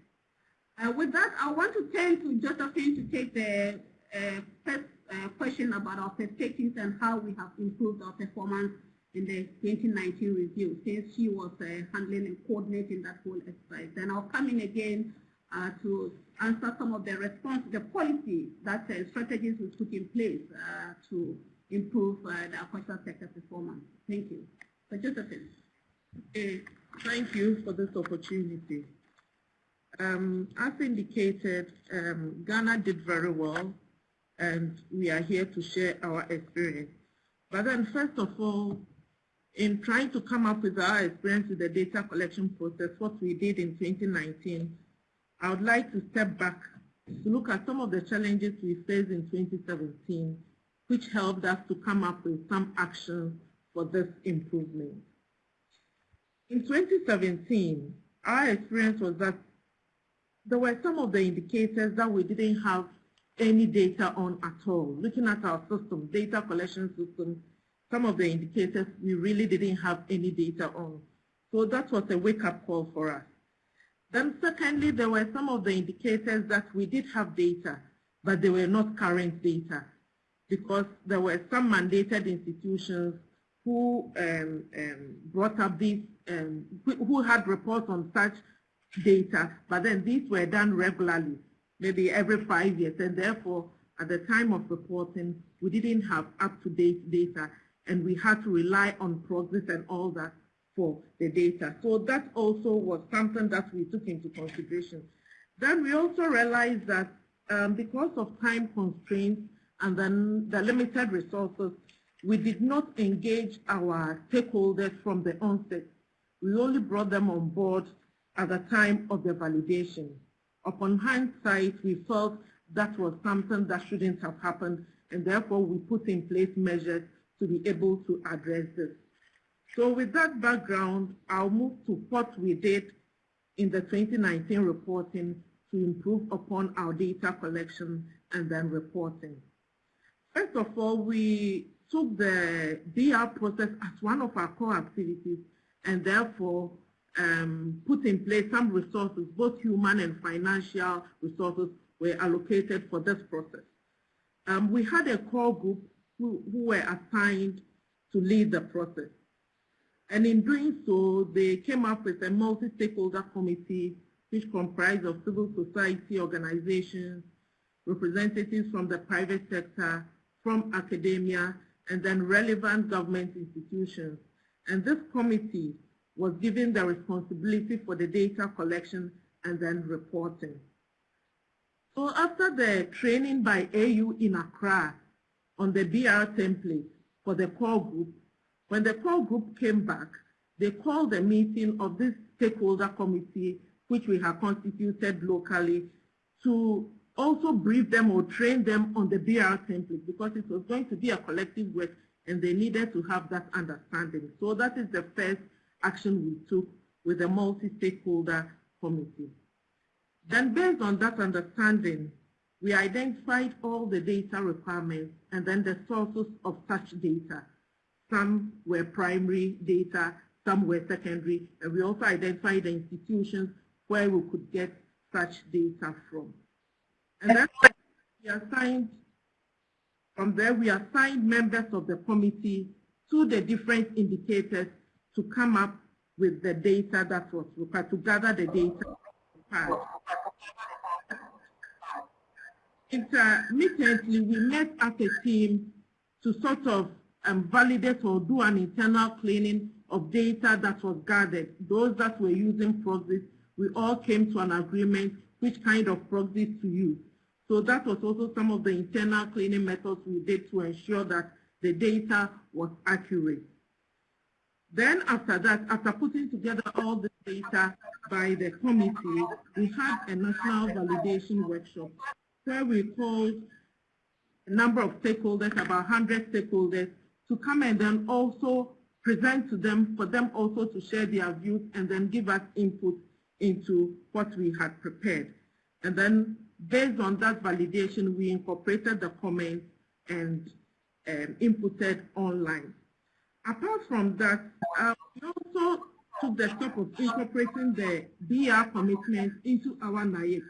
With that, I want to turn to Josephine to take the first question about our perspectives and how we have improved our performance in the 2019 review since she was uh, handling and coordinating that whole exercise. Then I'll come in again uh, to answer some of the response, the policy that uh, strategies we put in place to improve the aquaculture sector performance. Thank you. Josephine. Okay, thank you for this opportunity. Um, as indicated, um, Ghana did very well and we are here to share our experience. But then first of all, in trying to come up with our experience with the data collection process, what we did in 2019, I would like to step back to look at some of the challenges we faced in 2017, which helped us to come up with some actions for this improvement. In 2017, our experience was that there were some of the indicators that we didn't have any data on at all. Looking at our system, data collection system, some of the indicators we really didn't have any data on. So that was a wake-up call for us. Then secondly, there were some of the indicators that we did have data, but they were not current data because there were some mandated institutions who um, um, brought up these, um, who had reports on such data, but then these were done regularly maybe every five years, and therefore, at the time of reporting, we didn't have up-to-date data, and we had to rely on progress and all that for the data. So that also was something that we took into consideration. Then we also realized that um, because of time constraints and then the limited resources, we did not engage our stakeholders from the onset. We only brought them on board at the time of the validation upon hindsight, we felt that was something that shouldn't have happened, and therefore we put in place measures to be able to address this. So with that background, I'll move to what we did in the 2019 reporting to improve upon our data collection and then reporting. First of all, we took the BR process as one of our core activities and therefore um, put in place some resources, both human and financial resources were allocated for this process. Um, we had a core group who, who were assigned to lead the process. And in doing so, they came up with a multi-stakeholder committee which comprised of civil society organizations, representatives from the private sector, from academia, and then relevant government institutions. And this committee was given the responsibility for the data collection and then reporting. So after the training by AU in Accra on the BR template for the core group, when the core group came back, they called a meeting of this stakeholder committee, which we have constituted locally, to also brief them or train them on the BR template because it was going to be a collective work and they needed to have that understanding. So that is the first action we took with the multi-stakeholder committee. Then based on that understanding, we identified all the data requirements and then the sources of such data. Some were primary data, some were secondary, and we also identified the institutions where we could get such data from. And then we assigned, from there we assigned members of the committee to the different indicators to come up with the data that was required, to gather the data. Intermittently, we met as a team to sort of um, validate or do an internal cleaning of data that was gathered. Those that were using proxies, we all came to an agreement which kind of proxies to use. So that was also some of the internal cleaning methods we did to ensure that the data was accurate. Then after that, after putting together all the data by the committee, we had a national validation workshop where we called a number of stakeholders, about 100 stakeholders, to come and then also present to them, for them also to share their views and then give us input into what we had prepared. And then based on that validation, we incorporated the comments and um, inputted online. Apart from that, uh, we also took the step of incorporating the BR commitments into our NAIP.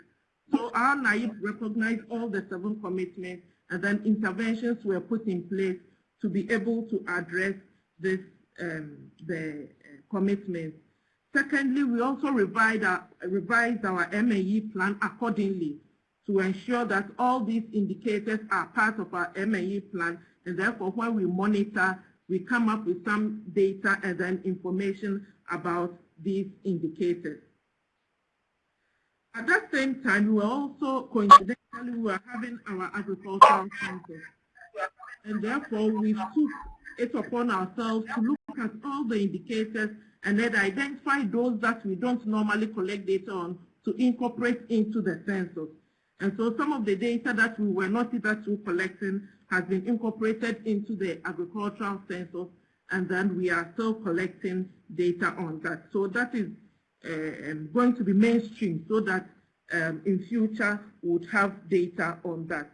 So our NAIP recognized all the seven commitments and then interventions were put in place to be able to address this um, the uh, commitments. Secondly, we also revised our, revised our M&E plan accordingly to ensure that all these indicators are part of our M&E plan and therefore when we monitor, we come up with some data and then information about these indicators. At that same time, we were also coincidentally we were having our agricultural census. And therefore, we took it upon ourselves to look at all the indicators and then identify those that we don't normally collect data on to incorporate into the census. And so some of the data that we were not hitherto collecting has been incorporated into the agricultural census, and then we are still collecting data on that. So that is uh, um, going to be mainstream so that um, in future we would have data on that.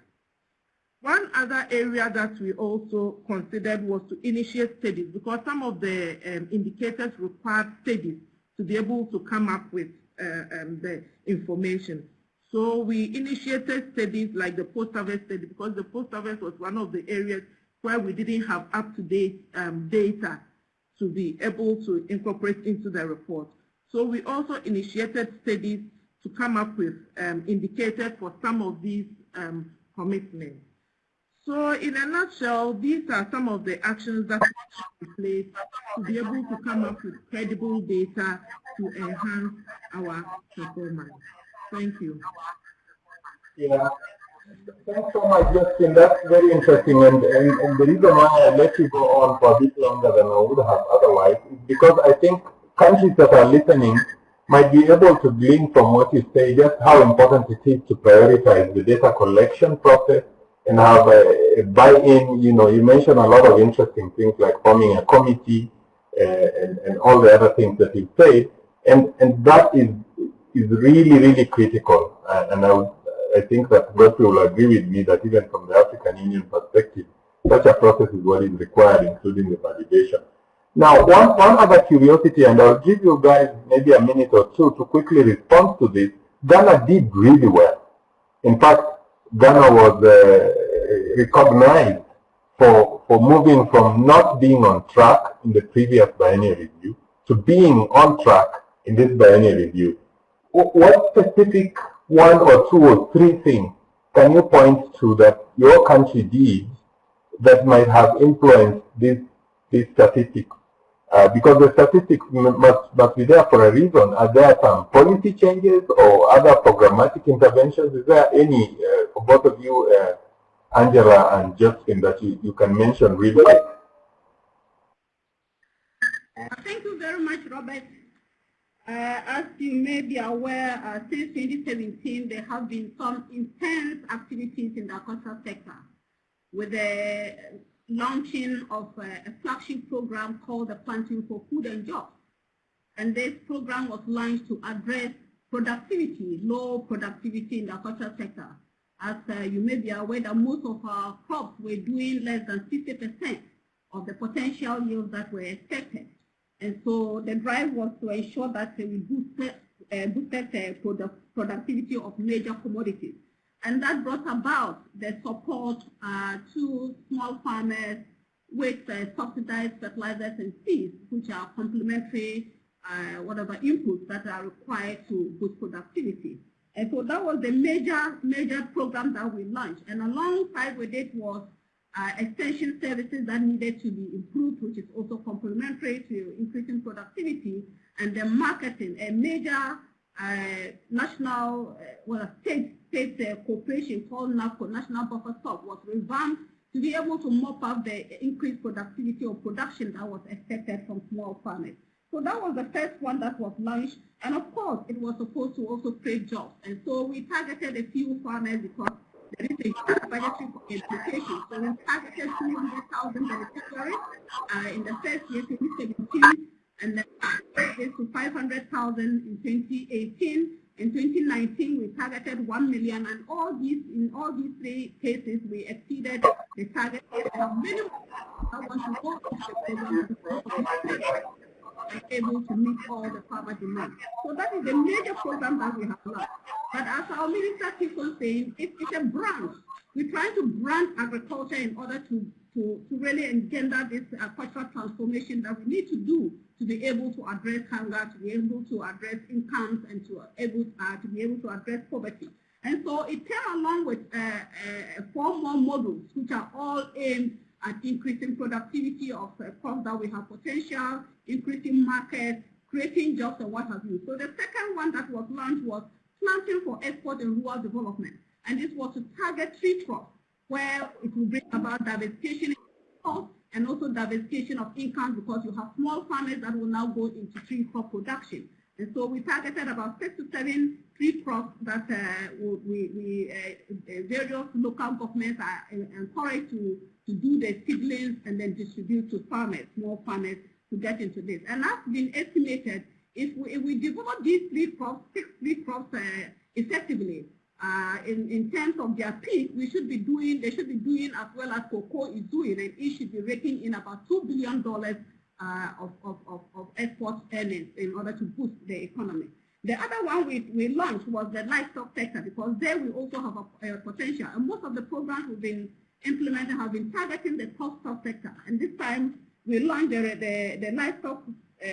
One other area that we also considered was to initiate studies because some of the um, indicators required studies to be able to come up with uh, um, the information. So we initiated studies like the post-harvest study because the post-harvest was one of the areas where we didn't have up-to-date um, data to be able to incorporate into the report. So we also initiated studies to come up with um, indicators for some of these um, commitments. So in a nutshell, these are some of the actions that we place to be able to come up with credible data to enhance our performance. Thank you. Yeah. Thanks so much, Justin. That's very interesting. And, and, and the reason why I let you go on for a bit longer than I would have otherwise is because I think countries that are listening might be able to glean from what you say just how important it is to prioritize the data collection process and have a, a buy-in. You know, you mentioned a lot of interesting things like forming a committee uh, and, and all the other things that you said. And, and that is is really, really critical. Uh, and I, would, I think that Godfrey will agree with me that even from the African Union perspective, such a process is what is required, including the validation. Now, one, one other curiosity, and I'll give you guys maybe a minute or two to quickly respond to this. Ghana did really well. In fact, Ghana was uh, recognized for, for moving from not being on track in the previous biennial review to being on track in this biennial review what specific one or two or three things can you point to that your country did that might have influenced this, this statistic? Uh, because the statistics must, must be there for a reason. Are there some policy changes or other programmatic interventions? Is there any, uh, for both of you, uh, Angela and Justin, that you, you can mention really? Thank you very much, Robert. Uh, as you may be aware, uh, since 2017, there have been some intense activities in the agricultural sector with the launching of a, a flagship program called the Planting for Food and Jobs. And this program was launched to address productivity, low productivity in the agricultural sector. As uh, you may be aware that most of our crops were doing less than 50% of the potential yields that were expected. And so the drive was to ensure that we boosted, uh, boosted uh, product, productivity of major commodities. And that brought about the support uh, to small farmers with uh, subsidized fertilizers and seeds, which are complementary uh, whatever inputs that are required to boost productivity. And so that was the major, major program that we launched. And alongside with it was uh, extension services that needed to be improved, which is also complementary to increasing productivity, and the marketing, a major uh, national, uh, well, state, state uh, cooperation called NAFCO, National Buffer Stock, was revamped to be able to mop up the increased productivity of production that was expected from small farmers. So that was the first one that was launched. And of course, it was supposed to also create jobs. And so we targeted a few farmers because there is a huge budgetary implication. So we targeted 200,000 beneficiaries uh, in the first year, 2017, and then this to 500,000 in 2018. In 2019, we targeted 1 million, and all these, in all these three cases, we exceeded the target minimum. I want to go able to meet all the power demand. So that is a major program that we have launched. But as our minister keeps on saying, it, it's a branch we're trying to brand agriculture in order to, to, to really engender this uh, cultural transformation that we need to do to be able to address hunger, to be able to address incomes, and to, able, uh, to be able to address poverty. And so it came along with uh, uh, four more models, which are all aimed at increasing productivity of uh, crops that we have potential, increasing markets, creating jobs, and what have you. So the second one that was launched was planting for export and rural development. And this was to target tree crops, where it will bring about diversification and also diversification of income because you have small farmers that will now go into tree crop production. And so we targeted about six to seven tree crops that uh, we, we uh, various local governments are encouraged to, to do the seedlings and then distribute to farmers, small farmers, to get into this. And that's been estimated if we, if we develop these three crops, six tree crops uh, effectively, uh, in, in terms of their peak, we should be doing, they should be doing as well as cocoa is doing, and it should be raking in about $2 billion uh, of, of, of, of export earnings in order to boost the economy. The other one we, we launched was the livestock sector because there we also have a, a potential. And most of the programs we've been implementing have been targeting the livestock sector. And this time we launched the, the, the livestock uh,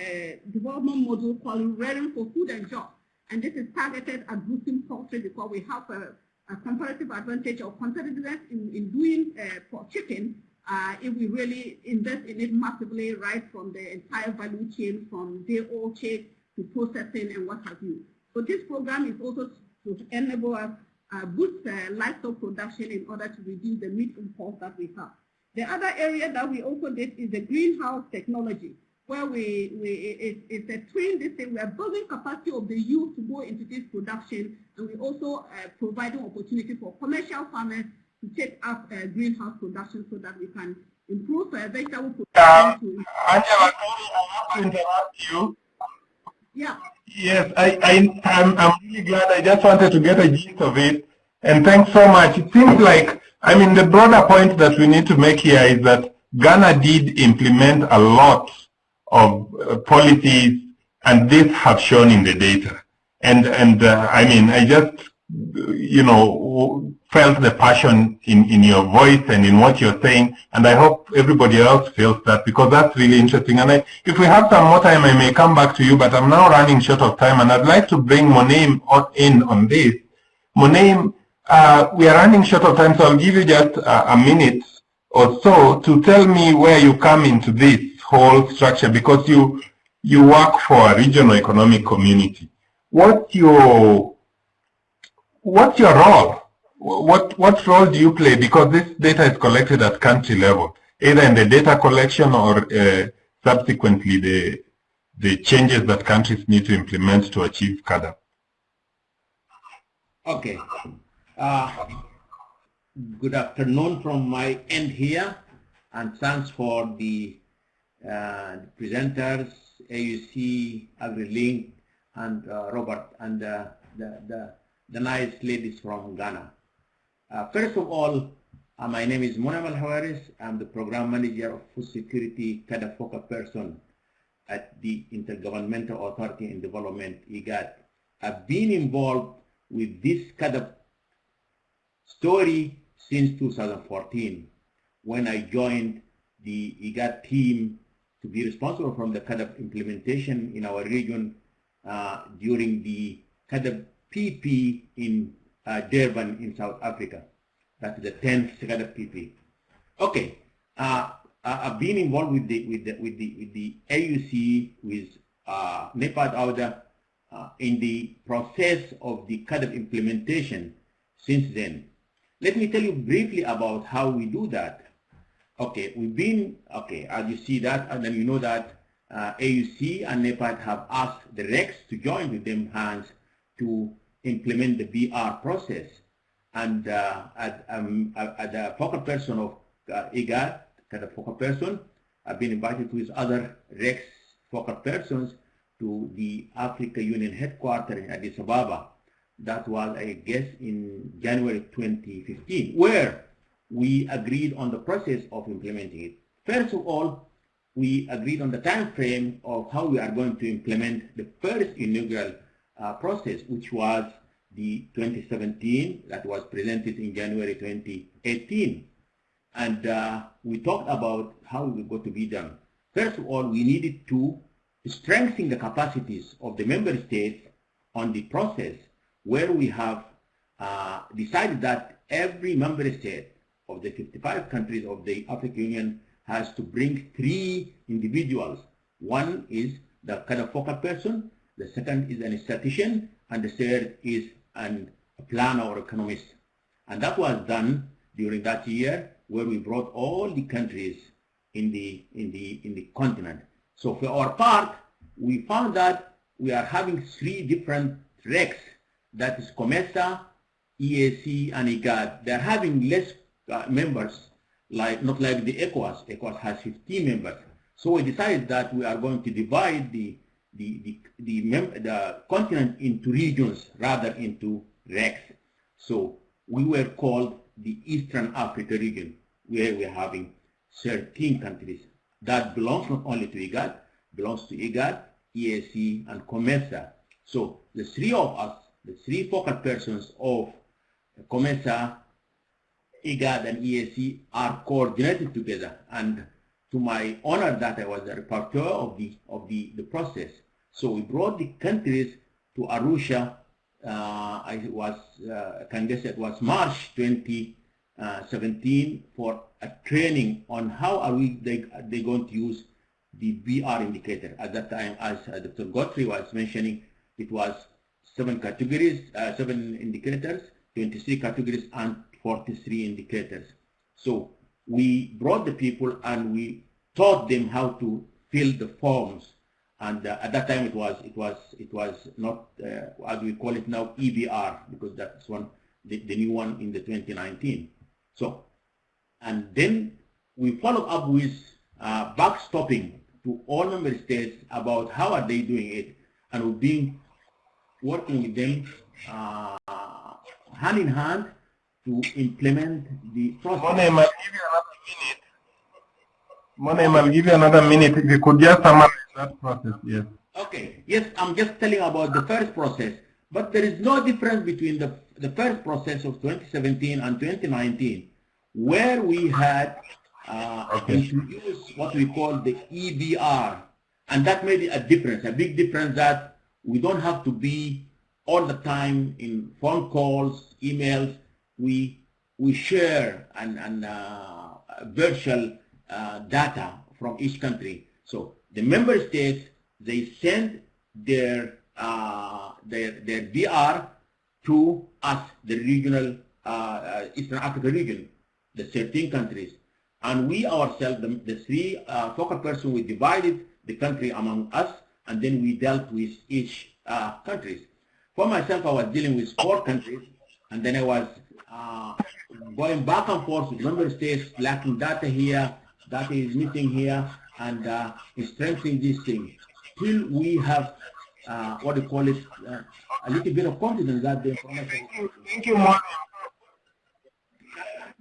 development module called Rearing for Food and Jobs. And this is targeted at boosting poultry because we have a, a comparative advantage or competitiveness in, in doing uh, for chicken uh, if we really invest in it massively right from the entire value chain from day old chain to processing and what have you. So this program is also to enable us uh, boost uh, livestock production in order to reduce the meat import that we have. The other area that we also did is the greenhouse technology where we, we it, it's a twin this thing. We are building capacity of the youth to go into this production, and we also uh, providing opportunity for commercial farmers to take up uh, greenhouse production so that we can improve uh, vegetable production. Uh, Angela, I have to interrupt you. Yeah. Yes, I, I, I'm, I'm really glad. I just wanted to get a gist of it. And thanks so much. It seems like, I mean, the broader point that we need to make here is that Ghana did implement a lot of uh, policies, and this have shown in the data. And and uh, I mean, I just you know felt the passion in in your voice and in what you're saying, and I hope everybody else feels that because that's really interesting. And I, if we have some more time, I may come back to you, but I'm now running short of time, and I'd like to bring Moneim in on this. Moneim, uh, we are running short of time, so I'll give you just a, a minute or so to tell me where you come into this whole structure because you you work for a regional economic community. What's your what's your role? What what role do you play? Because this data is collected at country level, either in the data collection or uh, subsequently the the changes that countries need to implement to achieve CAADP. Okay. Uh, good afternoon from my end here, and thanks for the uh, presenters, AUC, AgriLink, and uh, Robert, and uh, the, the, the nice ladies from Ghana. Uh, first of all, uh, my name is Moneim Elhowris. I'm the Program Manager of Food Security Focal Person at the Intergovernmental Authority in Development, IGAD. I've been involved with this CAADP story since 2014 when I joined the IGAD team to be responsible from the CAADP implementation in our region uh, during the CAADP PP in uh, Durban in South Africa. That's the 10th CAADP PP. Okay, uh, I've been involved with the with the with the with the AUC with uh, NEPAD AUDA uh, in the process of the CAADP implementation since then. Let me tell you briefly about how we do that. Okay, we've been, okay, as you see that, and then you know that uh, AUC and NEPAD have asked the RECs to join with them hands to implement the BR process. And uh, at, um, at the focal person of uh, IGAD, the focal person, I've been invited with other RECs focal persons to the Africa Union headquarters in Addis Ababa. That was, I guess, in January 2015, where we agreed on the process of implementing it. First of all, we agreed on the time frame of how we are going to implement the first inaugural uh, process, which was the 2017 that was presented in January 2018. And uh, we talked about how it was going to be done. First of all, we needed to strengthen the capacities of the member states on the process where we have uh, decided that every member state of the 55 countries of the African Union has to bring three individuals. One is the kind of focal person, the second is an statistician, and the third is an, a planner or economist. And that was done during that year where we brought all the countries in the, in the, in the continent. So for our part, we found that we are having three different tracks. That is COMESA, EAC, and IGAD. They're having less uh, members, like not like the ECOWAS. ECOWAS has 15 members. So we decided that we are going to divide the the the the, the continent into regions rather into RECs. So we were called the Eastern Africa region, where we're having 13 countries. That belongs not only to IGAD, belongs to IGAD, EAC, and COMESA. So the three of us, the three focal persons of COMESA, IGAD, and EAC are coordinated together. And to my honor that I was the rapporteur of the of the, the process. So we brought the countries to Arusha. Uh, I was uh, can guess it was March 2017 for a training on how are we they they going to use the BR indicator. At that time, as Dr. Godfrey was mentioning, it was seven categories, uh, seven indicators, 23 categories, and 43 indicators. So we brought the people and we taught them how to fill the forms. And uh, at that time, it was it was it was not uh, as we call it now EBR because that's one the, the new one in the 2019. So, and then we follow up with uh, backstopping to all member states about how are they doing it, and we've been working with them uh, hand in hand to implement the process. Moneim, I'll give you another minute. Moneim, I'll give you another minute. If you could just summarize that process, yes. Okay, yes, I'm just telling about the first process, but there is no difference between the, the first process of 2017 and 2019, where we had uh, Okay. introduced what we call the EBR, and that made a difference, a big difference that we don't have to be all the time in phone calls, emails. We we share and and uh, virtual uh, data from each country. So the member states they send their uh, their their BR to us, the regional uh, uh, Eastern Africa region, the 13 countries, and we ourselves, the, the three uh, focal persons, we divided the country among us, and then we dealt with each uh, countries. For myself, I was dealing with four countries, and then I was uh, going back and forth with member states, lacking data here, data is missing here, and uh, strengthening this thing. till we have uh, what do you call it, uh, a little bit of confidence that the information. Thank you, Moneim.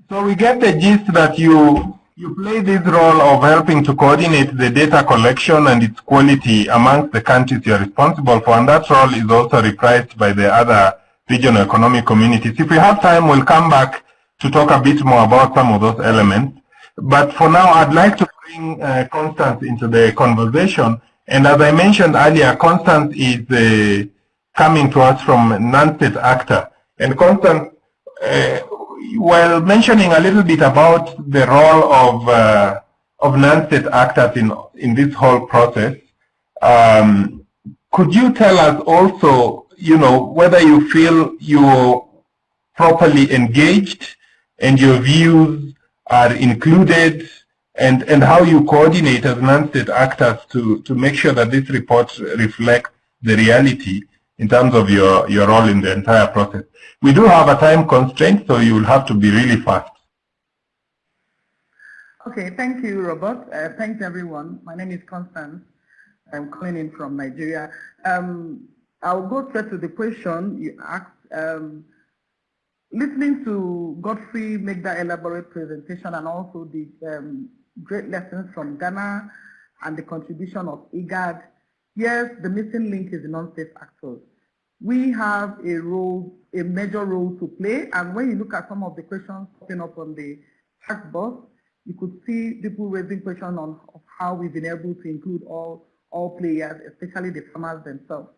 So we get the gist that you you play this role of helping to coordinate the data collection and its quality amongst the countries you're responsible for, and that role is also reprised by the other regional economic communities. If we have time, we'll come back to talk a bit more about some of those elements. But for now, I'd like to bring uh, Constance into the conversation. And as I mentioned earlier, Constance is uh, coming to us from non-state actor. And Constance, uh, while mentioning a little bit about the role of uh, of non-state actors in in this whole process, um, could you tell us also, you know, whether you feel you're properly engaged and your views are included, and and how you coordinate as non-state actors to to make sure that this report reflects the reality in terms of your, your role in the entire process. We do have a time constraint, so you will have to be really fast. Okay, thank you, Robert. Uh, thanks, everyone. My name is Constance. I'm calling in from Nigeria. Um, I'll go straight to the question you asked. Um, listening to Godfrey make that elaborate presentation and also the um, great lessons from Ghana and the contribution of IGAD, yes, the missing link is the non-state actors. we have a role, a major role to play. And when you look at some of the questions popping up on the chat box, you could see people raising questions on how we've been able to include all, all players, especially the farmers themselves.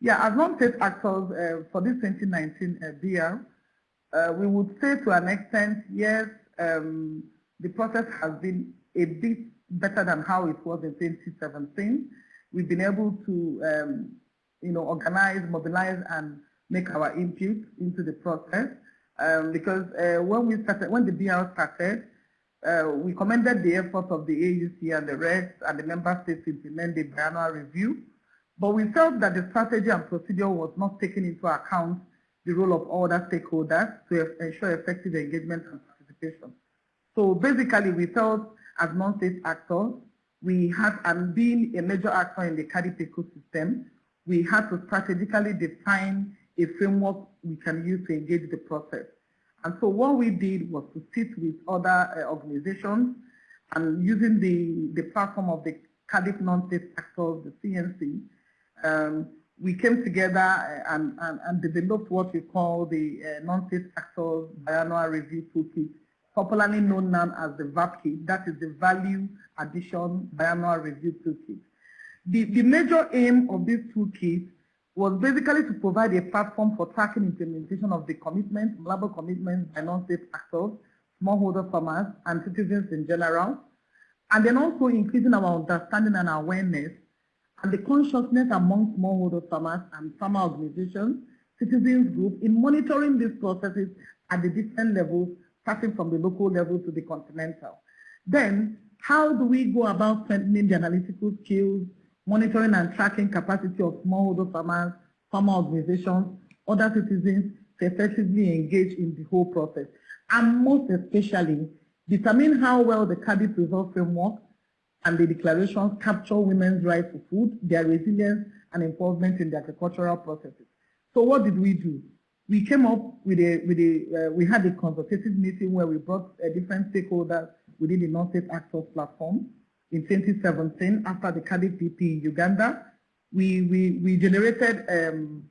Yeah, as non-state actors uh, for this 2019 uh, uh, we would say to an extent, yes, um, the process has been a bit better than how it was in 2017. We've been able to, um, you know, organize, mobilize, and make our input into the process. Um, because uh, when we started, when the BR started, uh, we commended the efforts of the AUC and the rest and the member states to implement the biannual review. But we felt that the strategy and procedure was not taking into account the role of other stakeholders to ensure effective engagement and participation. So basically, we felt as non-state actors, we have, and being a major actor in the CAADP ecosystem, we had to strategically define a framework we can use to engage the process. And so what we did was to sit with other uh, organizations and using the, the platform of the CAADP non-state actors, the CNC, um, we came together and, and, and, developed what we call the uh, non-state actors biannual review toolkit, popularly known now as the VAPKit, that is the Value Addition Biannual Review Toolkit. The, the major aim of this toolkit was basically to provide a platform for tracking implementation of the commitments, global commitments by non-state actors, smallholder farmers, and citizens in general, and then also increasing our understanding and awareness and the consciousness among smallholder farmers and farmer organizations, citizens groups in monitoring these processes at the different levels, starting from the local level to the continental. Then, how do we go about strengthening the analytical skills, monitoring and tracking capacity of smallholder farmers, farmer organizations, other citizens to effectively engage in the whole process. And most especially, determine how well the CAADP result framework and the declarations capture women's right to food, their resilience, and involvement in the agricultural processes. So what did we do? We came up with a, with a uh, we had a consultative meeting where we brought uh, different stakeholders within the non-state actors platform in 2017 after the CAADP in Uganda. We, we, we generated um,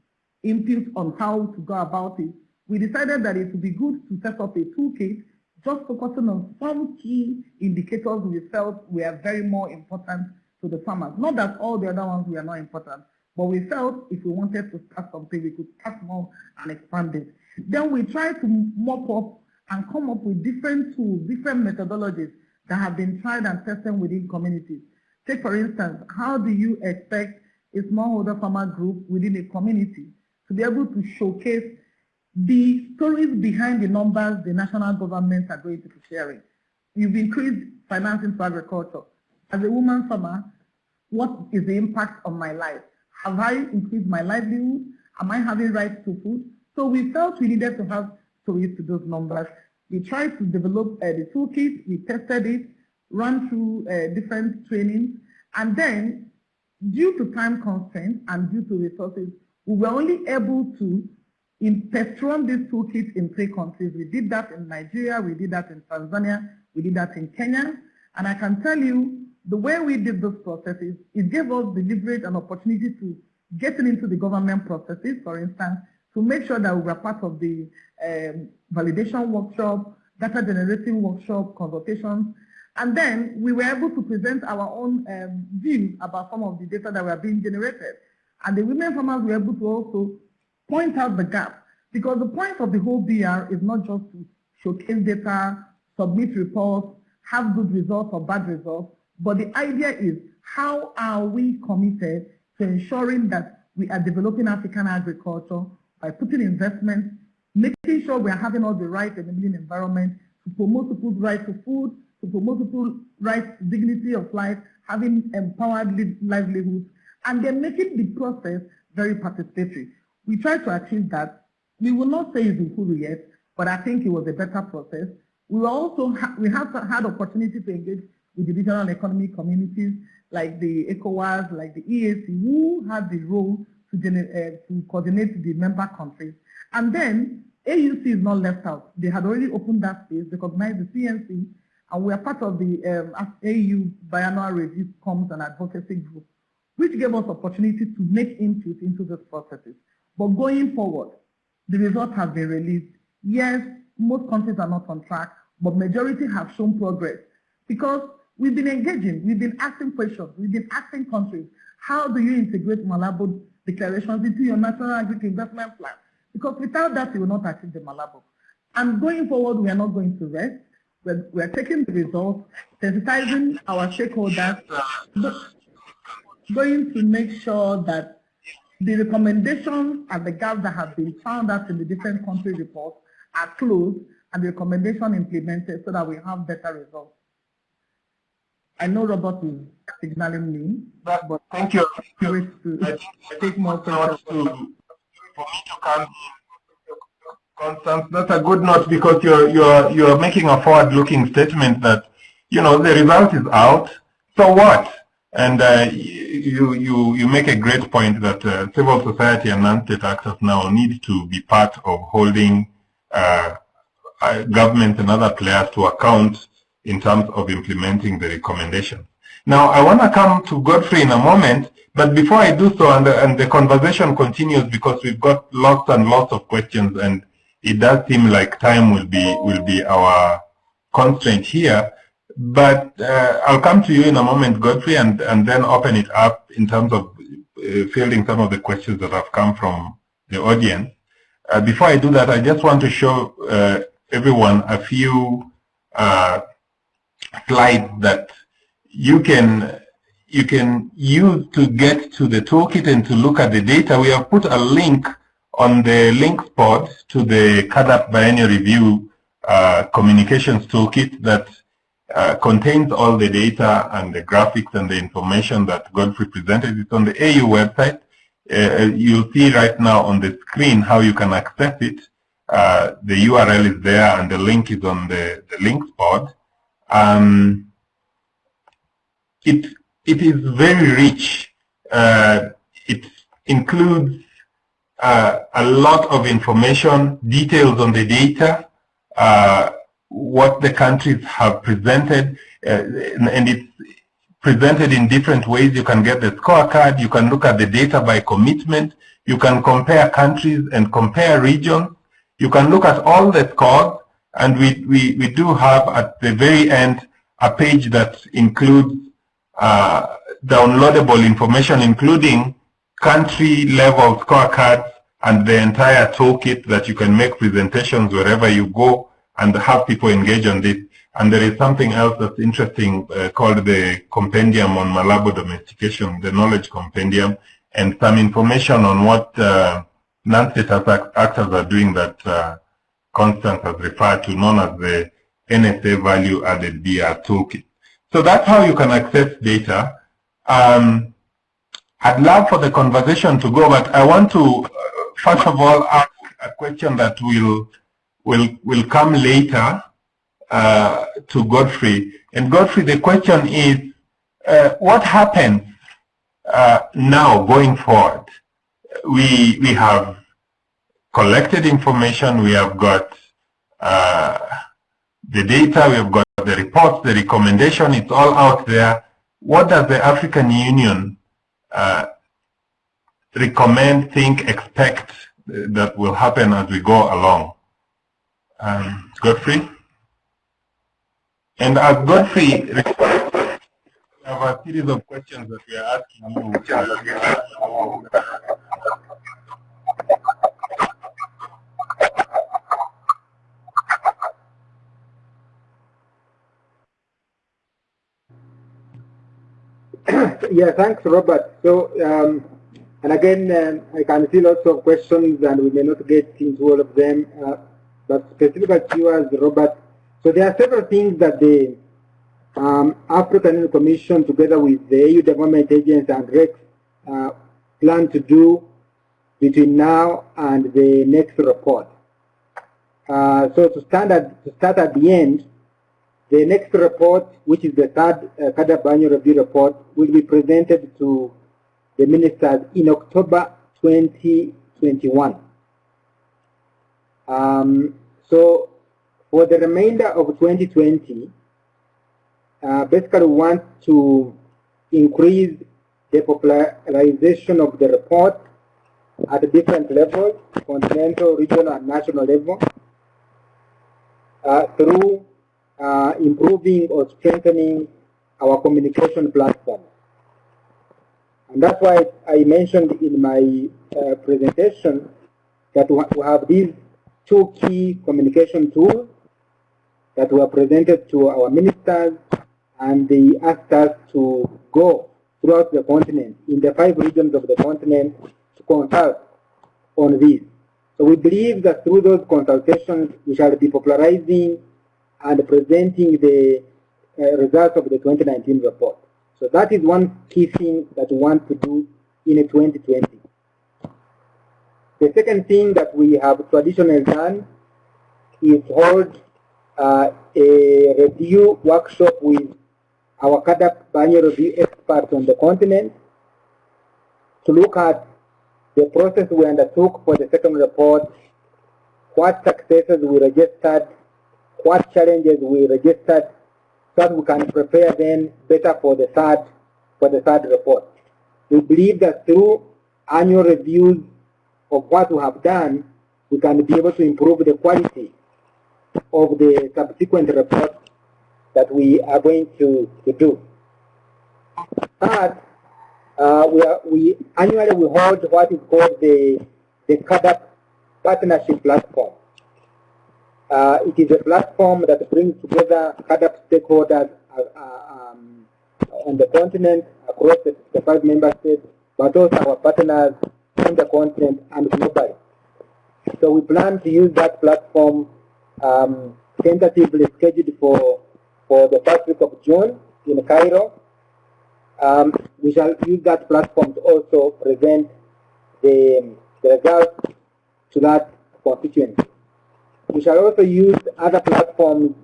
input on how to go about it. We decided that it would be good to set up a toolkit just focusing on some key indicators we felt were very more important to the farmers. Not that all the other ones were not important, but we felt if we wanted to start something, we could start more and expand it. Then we tried to mop up and come up with different tools, different methodologies that have been tried and tested within communities. Take for instance, how do you expect a smallholder farmer group within a community to be able to showcase the stories behind the numbers the national governments are going to be sharing. You've increased financing for agriculture. As a woman farmer, what is the impact on my life? Have I increased my livelihood? Am I having rights to food? So we felt we needed to have stories to those numbers. We tried to develop uh, the toolkit, we tested it, ran through uh, different trainings, and then due to time constraints and due to resources, we were only able to in run this toolkit in three countries. We did that in Nigeria, we did that in Tanzania, we did that in Kenya. And I can tell you, the way we did those processes, it gave us the leverage and opportunity to get into the government processes, for instance, to make sure that we were part of the um, validation workshop, data generating workshop, consultations, and then we were able to present our own um, views about some of the data that were being generated. And the women farmers were able to also point out the gap. Because the point of the whole BR is not just to showcase data, submit reports, have good results or bad results, but the idea is how are we committed to ensuring that we are developing African agriculture by putting investments, making sure we are having all the right enabling environment to promote people's right to food, to promote people's right to dignity of life, having empowered livelihoods, and then making the process very participatory. We tried to achieve that. We will not say it's full yet, but I think it was a better process. We also ha we have had opportunity to engage with the regional economic communities like the ECOWAS, like the EAC, who have the role to, uh, to coordinate the member countries. And then AUC is not left out. They had already opened that space, recognized the CNC, and we are part of the um, AU biannual review comms and advocacy group, which gave us opportunity to make input into these processes. But going forward, the result has been released. Yes, most countries are not on track, but majority have shown progress because we've been engaging, we've been asking questions, we've been asking countries, how do you integrate Malabo declarations into your national agricultural investment plan? Because without that, you will not achieve the Malabo. And going forward, we are not going to rest. We're, we're taking the results, sensitizing our stakeholders, going to make sure that the recommendations and the gaps that have been found out in the different country reports are closed and the recommendation implemented so that we have better results. I know Robert is signaling me, but, but thank you. To, I, take more to, for me to come Constance, that's a good note because you're you're you're making a forward-looking statement that you know the result is out. So what? And uh, you you you make a great point that uh, civil society and non-state actors now need to be part of holding uh, uh governments and other players to account in terms of implementing the recommendation. Now, I want to come to Godfrey in a moment, but before I do so, and the, and the conversation continues because we've got lots and lots of questions, and it does seem like time will be will be our constraint here. But uh, I'll come to you in a moment, Godfrey, and, and then open it up in terms of uh, fielding some of the questions that have come from the audience. Uh, before I do that, I just want to show uh, everyone a few uh, slides that you can you can use to get to the toolkit and to look at the data. We have put a link on the links pod to the CAADP Biennial Review uh, Communications Toolkit that uh, contains all the data and the graphics and the information that Godfrey presented. It's on the AU website. Uh, you'll see right now on the screen how you can access it. Uh, the URL is there and the link is on the, the links pod. Um, it, it is very rich. Uh, it includes uh, a lot of information, details on the data, uh, what the countries have presented, uh, and it's presented in different ways. You can get the scorecard, you can look at the data by commitment, you can compare countries and compare regions, you can look at all the scores, and we, we, we do have at the very end a page that includes uh, downloadable information, including country level scorecards and the entire toolkit that you can make presentations wherever you go and have people engage on this. And there is something else that's interesting uh, called the Compendium on Malabo Domestication, the Knowledge Compendium, and some information on what uh, non-state actors are doing that Constance has referred to, known as the NSA Value Added BR Toolkit. So that's how you can access data. Um, I'd love for the conversation to go, but I want to, uh, first of all, ask a question that will will will come later uh, to Godfrey. And Godfrey, the question is, uh, what happens uh, now going forward? We we have collected information. We have got uh, the data. We have got the reports, the recommendation. It's all out there. What does the African Union uh, recommend, think, expect that will happen as we go along? Um, Godfrey? And as Godfrey we have a series of questions that we are asking you. yeah, thanks, Robert. So, um, and again, um, I can see lots of questions and we may not get into all of them, uh, but specifically to you as Robert. So there are several things that the um, African Union Commission, together with the AU development agency and RECs, uh, plan to do between now and the next report. Uh, so to, at, to start at the end, the next report, which is the third uh, annual review report, will be presented to the ministers in October 2021. Um, so for the remainder of 2020, uh, basically we want to increase the popularization of the report at different levels, continental, regional, and national level, uh, through uh, improving or strengthening our communication platform. And that's why I mentioned in my uh, presentation that we have these two key communication tools that were presented to our ministers and they asked us to go throughout the continent, in the five regions of the continent, to consult on this. So we believe that through those consultations, we shall be popularizing and presenting the uh, results of the 2019 report. So that is one key thing that we want to do in 2020. The second thing that we have traditionally done is hold uh, a review workshop with our CAADP biennial review experts on the continent to look at the process we undertook for the second report, what successes we registered, what challenges we registered, so that we can prepare then better for the third for the third report. We believe that through annual reviews of what we have done, we can be able to improve the quality of the subsequent reports that we are going to, to do. Third, uh, we, are, we annually we hold what is called the, the CAADP Partnership Platform. Uh, it is a platform that brings together CAADP stakeholders uh, uh, um, on the continent, across the, the, five member states, but also our partners on the continent and globally. So we plan to use that platform um, tentatively scheduled for, for the first week of June in Cairo. Um, we shall use that platform to also present the, the results to that constituency. We shall also use other platforms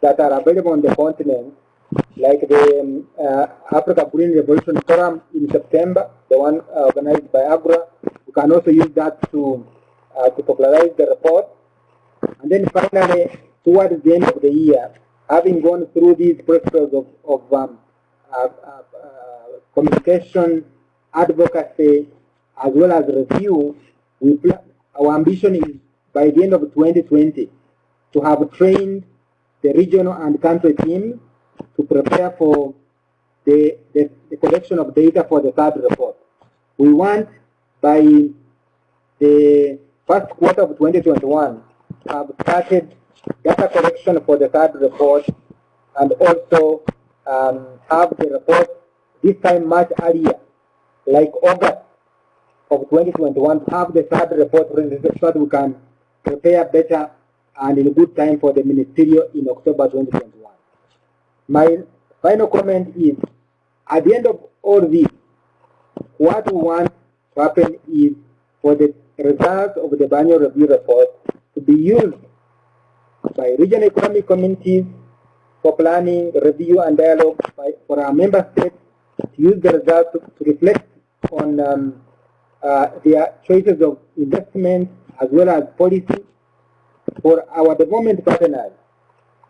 that are available on the continent, like the uh, Africa Green Revolution Forum in September, the one uh, organized by AGRA. We can also use that to, uh, to popularize the report. And then finally, towards the end of the year, having gone through these processes of, of um, uh, uh, communication, advocacy, as well as review, we our ambition is by the end of 2020 to have trained the regional and country teams to prepare for the, the, the, collection of data for the third report. We want by the first quarter of 2021 to have started data collection for the third report and also um, have the report this time much earlier, like August of 2021, have the third report ready so that we can prepare better and in good time for the ministerial in October 2021. My final comment is, at the end of all this, what we want to happen is for the results of the biennial review report to be used by regional economic communities for planning, review, and dialogue by, for our member states to use the results to, to reflect on um, uh, their choices of investment as well as policy for our development partners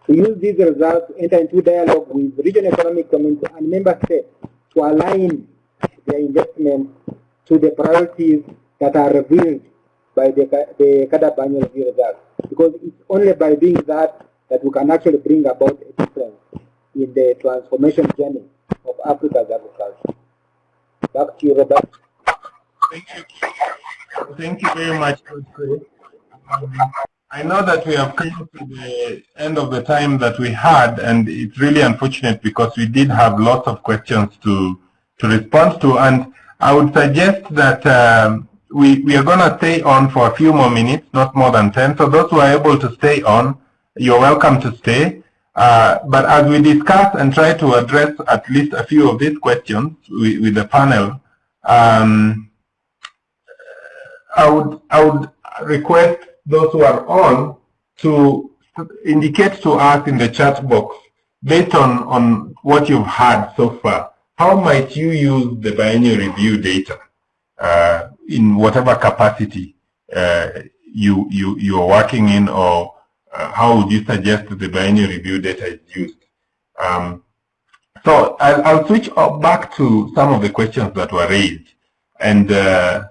to use these results to enter into dialogue with regional economic community and member states to align their investment to the priorities that are revealed by the, the CAADP annual review results. Because it's only by doing that that we can actually bring about a difference in the transformation journey of Africa's agriculture. Back to you, Robert. Thank you. Thank you very much, um, I know that we have come to the end of the time that we had, and it's really unfortunate because we did have lots of questions to to respond to, and I would suggest that um, we, we are going to stay on for a few more minutes, not more than 10. So those who are able to stay on, you're welcome to stay. Uh, but as we discuss and try to address at least a few of these questions with, with the panel, um, I would I would request those who are on to indicate to us in the chat box based on on what you've had so far. How might you use the biennial review data uh, in whatever capacity uh, you you you are working in, or uh, how would you suggest the biennial review data is used? Um, so I'll, I'll switch back to some of the questions that were raised, and uh,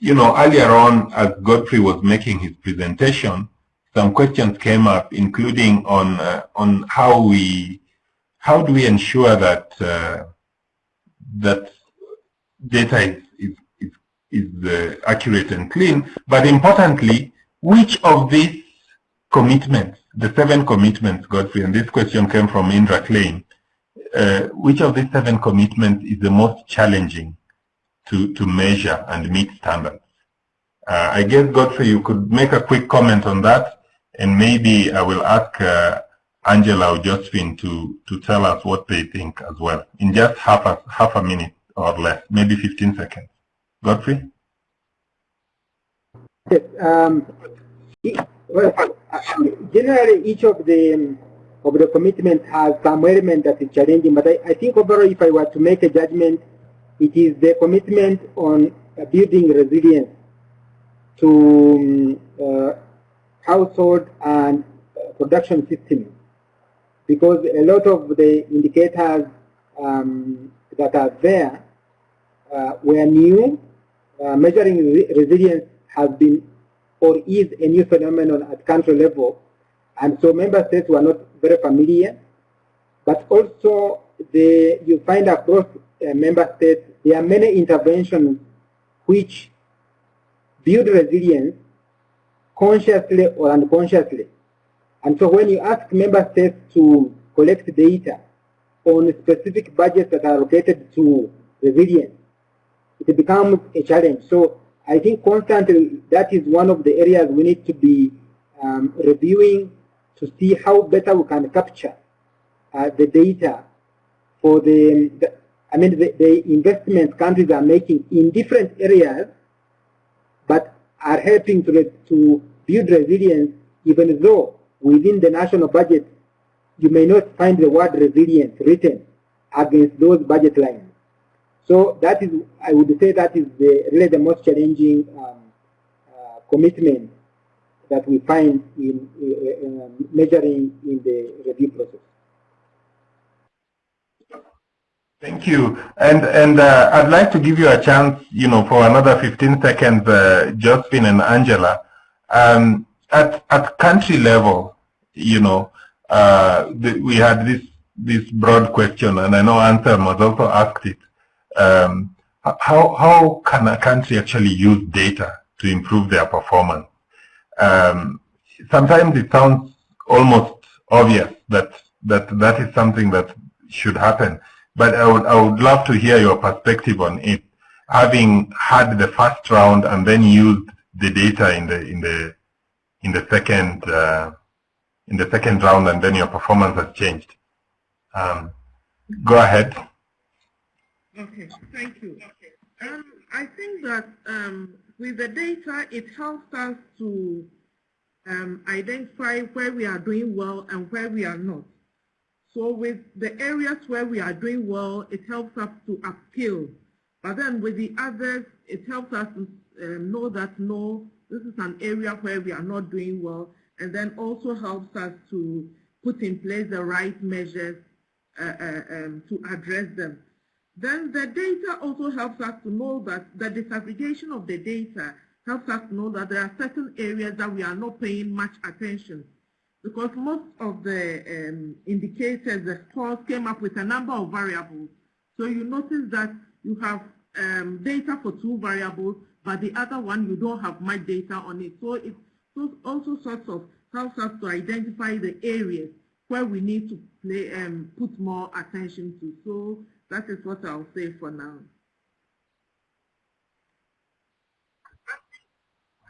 you know, earlier on, as Godfrey was making his presentation, some questions came up, including on uh, on how we how do we ensure that uh, that data is is is, is uh, accurate and clean, but importantly, which of these commitments, the seven commitments, Godfrey, and this question came from Indra Klein, uh, which of these seven commitments is the most challenging to, to measure and meet standards? Uh, I guess, Godfrey, you could make a quick comment on that, and maybe I will ask uh, Angela or Josephine to, to tell us what they think as well, in just half a, half a minute or less, maybe 15 seconds. Godfrey? Um, well, generally each of the of the commitments has some element that is challenging, but I, I think overall if I were to make a judgment, it is the commitment on building resilience to um, uh, household and uh, production systems because a lot of the indicators um, that are there uh, were new. Uh, measuring re resilience has been or is a new phenomenon at country level. And so member states were not very familiar. But also, the, you find across member states, there are many interventions which build resilience consciously or unconsciously. And so when you ask member states to collect data on specific budgets that are allocated to resilience, it becomes a challenge. So I think constantly that is one of the areas we need to be um, reviewing to see how better we can capture uh, the data for the, the I mean, the, the investments countries are making in different areas, but are helping to, to build resilience, even though within the national budget, you may not find the word resilience written against those budget lines. So that is, I would say that is the, really the most challenging um, uh, commitment that we find in uh, uh, measuring in the review process. Thank you. And and uh, I'd like to give you a chance, you know, for another 15 seconds, uh, Josephine and Angela. Um, at at country level, you know, uh, the, we had this this broad question, and I know Anselm was also asked it. Um, how how can a country actually use data to improve their performance? Um, sometimes it sounds almost obvious that that that is something that should happen. But I would, I would love to hear your perspective on it, having had the first round and then used the data in the in the in the second uh, in the second round, and then your performance has changed. Um, go ahead. Okay, thank you. Um, I think that um, with the data, it helps us to um, identify where we are doing well and where we are not. So with the areas where we are doing well, it helps us to upskill. But then with the others, it helps us to uh, know that no, this is an area where we are not doing well, and then also helps us to put in place the right measures uh, uh, um, to address them. Then the data also helps us to know that the disaggregation of the data helps us to know that there are certain areas that we are not paying much attention because most of the um, indicators, the scores came up with a number of variables. So you notice that you have um, data for two variables, but the other one you don't have much data on it. So it also sort of helps us to identify the areas where we need to play, um, put more attention to. So that is what I'll say for now.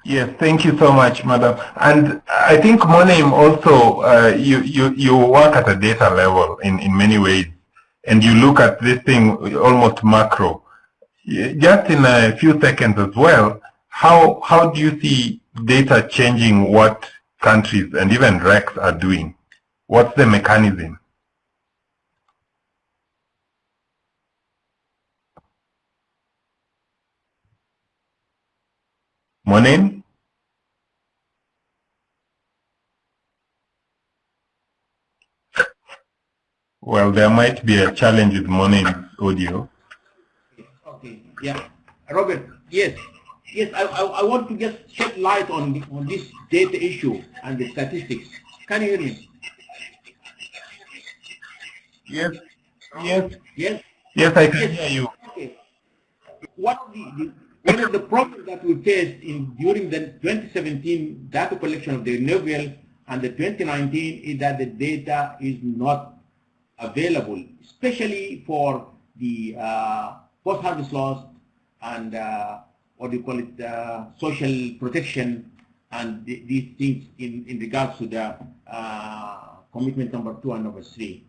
Yes, thank you so much, madam. And I think Moneim also, uh, you, you, you work at a data level in, in many ways, and you look at this thing almost macro. Just in a few seconds as well, how, how do you see data changing what countries and even RECs are doing? What's the mechanism? Moneim? Well, there might be a challenge with morning audio. Okay, yeah. Robert, yes. Yes, I, I, I want to just shed light on, on this data issue and the statistics. Can you hear me? Yes. Yes. Yes. Yes, I can hear you. Okay. What the, the one of the problems that we faced in during the 2017 data collection of the renewable and the 2019 is that the data is not available, especially for the uh, post-harvest loss and uh, what do you call it, uh, social protection and th these things in, in regards to the uh, commitment number two and number three.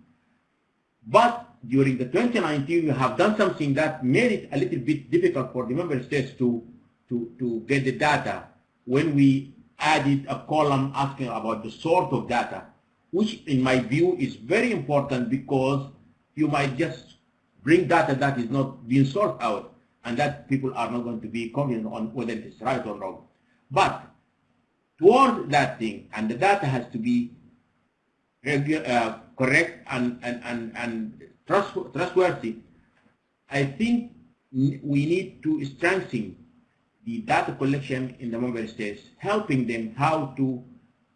But during the 2019, we have done something that made it a little bit difficult for the member states to, to, to get the data when we added a column asking about the sort of data, which in my view is very important because you might just bring data that is not being sorted out and that people are not going to be confident on whether it is right or wrong. But towards that thing, and the data has to be uh, correct and, and, and, and trustworthy, I think we need to strengthen the data collection in the member states, helping them how to,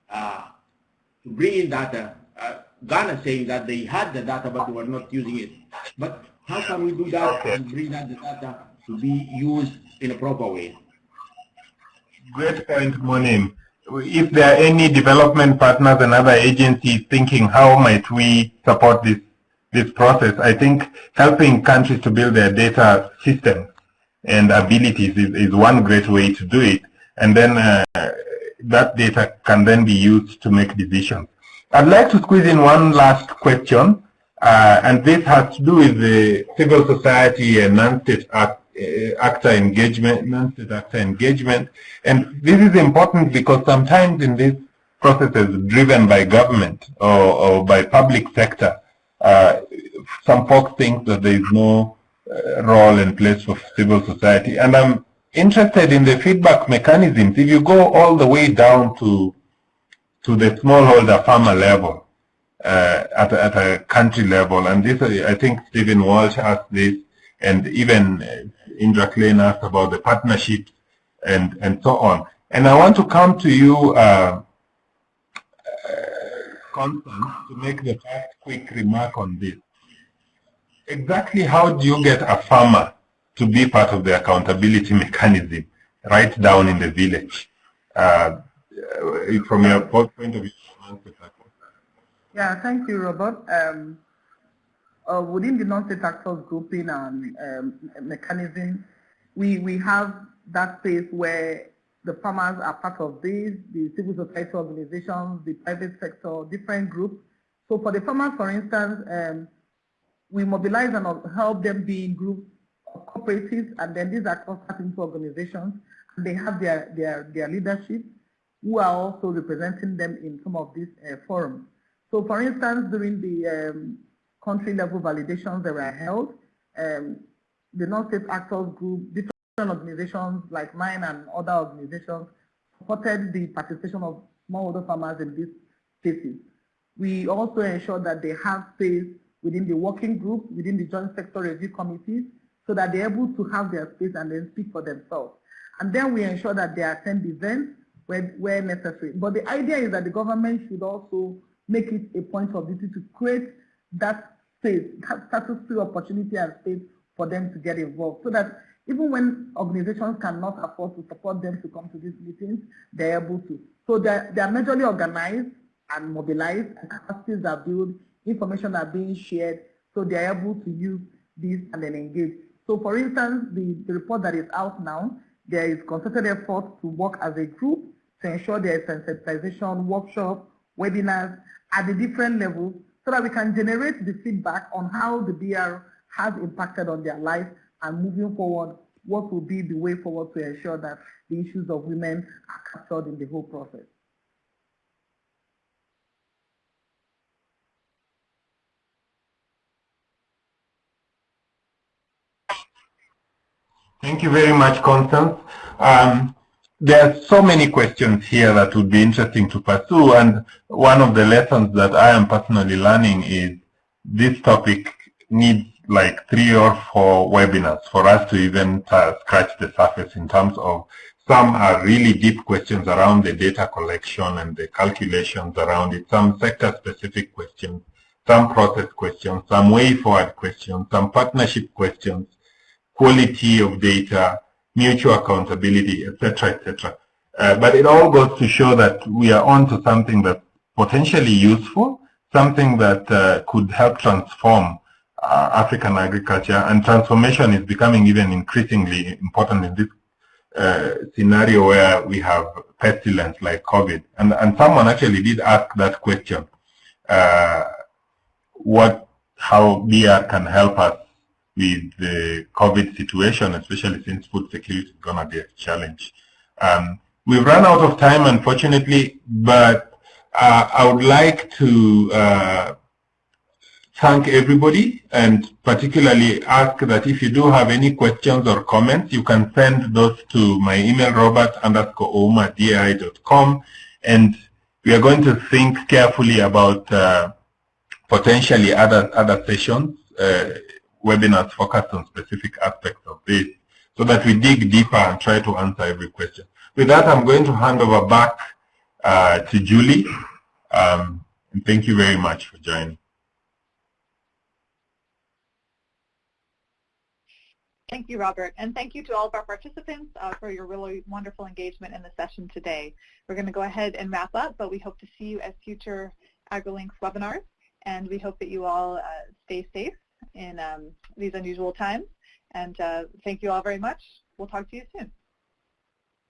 uh, to bring in data. Uh, Ghana saying that they had the data but they were not using it. But how can we do that and bring that the data to be used in a proper way? Great point, Moneim. If there are any development partners and other agencies thinking how might we support this this process, I think helping countries to build their data systems and abilities is, is one great way to do it. And then uh, that data can then be used to make decisions. I'd like to squeeze in one last question, uh, and this has to do with the civil society and non-state act, uh, actor engagement, non-state actor engagement. And this is important because sometimes in these processes driven by government or, or by public sector, uh, some folks think that there is no uh, role and place for civil society. And I'm interested in the feedback mechanisms. If you go all the way down to to the smallholder farmer level, uh, at, a, at a country level, and this I think Stephen Walsh asked this, and even uh, Indra Klein asked about the partnerships and and so on. And I want to come to you, uh, Constance, to make the first quick remark on this exactly how do you get a farmer to be part of the accountability mechanism right down in the village? Uh, from your point of view. Yeah, thank you, Robert. Um, uh, within the non-state actors grouping and um, mechanism, we, we have that space where the farmers are part of this, the civil society organizations, the private sector, different groups. So for the farmers, for instance, um, we mobilize and help them be in groups cooperatives, and then these are clustered into organizations, and they have their, their, their leadership who are also representing them in some of these uh, forums. So for instance, during the um, country level validations that were held, um, the non-state actors group, different organizations like mine and other organizations supported the participation of smallholder farmers in these spaces. We also ensure that they have space within the working group, within the joint sector review committees, so that they're able to have their space and then speak for themselves. And then we ensure that they attend events where, where necessary. But the idea is that the government should also make it a point of duty to create that space, that status free opportunity and space for them to get involved so that even when organizations cannot afford to support them to come to these meetings, they're able to. So they're, they're majorly organized and mobilized and capacities are built information are being shared so they are able to use this and then engage. So for instance, the, the report that is out now, there is concerted effort to work as a group to ensure there is sensitization, workshop, webinars at the different levels so that we can generate the feedback on how the BR has impacted on their life and moving forward, what will be the way forward to ensure that the issues of women are captured in the whole process. Thank you very much, Constance. Um, there are so many questions here that would be interesting to pursue, and one of the lessons that I am personally learning is this topic needs like three or four webinars for us to even uh, scratch the surface in terms of some are really deep questions around the data collection and the calculations around it, some sector-specific questions, some process questions, some way-forward questions, some partnership questions, quality of data, mutual accountability, etc., etc. Uh, but it all goes to show that we are on to something that's potentially useful, something that uh, could help transform uh, African agriculture, and transformation is becoming even increasingly important in this uh, scenario where we have pestilence like COVID. And, and someone actually did ask that question, uh, what, how BR can help us with the COVID situation, especially since food security is going to be a challenge. Um, we've run out of time, unfortunately, but uh, I would like to uh, thank everybody and particularly ask that if you do have any questions or comments, you can send those to my email, robert underscore. And we are going to think carefully about uh, potentially other, other sessions, uh, webinars focused on specific aspects of this so that we dig deeper and try to answer every question. With that, I'm going to hand over back uh, to Julie. Um, and thank you very much for joining. Thank you, Robert. And thank you to all of our participants uh, for your really wonderful engagement in the session today. We're going to go ahead and wrap up, but we hope to see you at future AgriLinks webinars. And we hope that you all uh, stay safe in um, these unusual times. And uh, thank you all very much. We'll talk to you soon.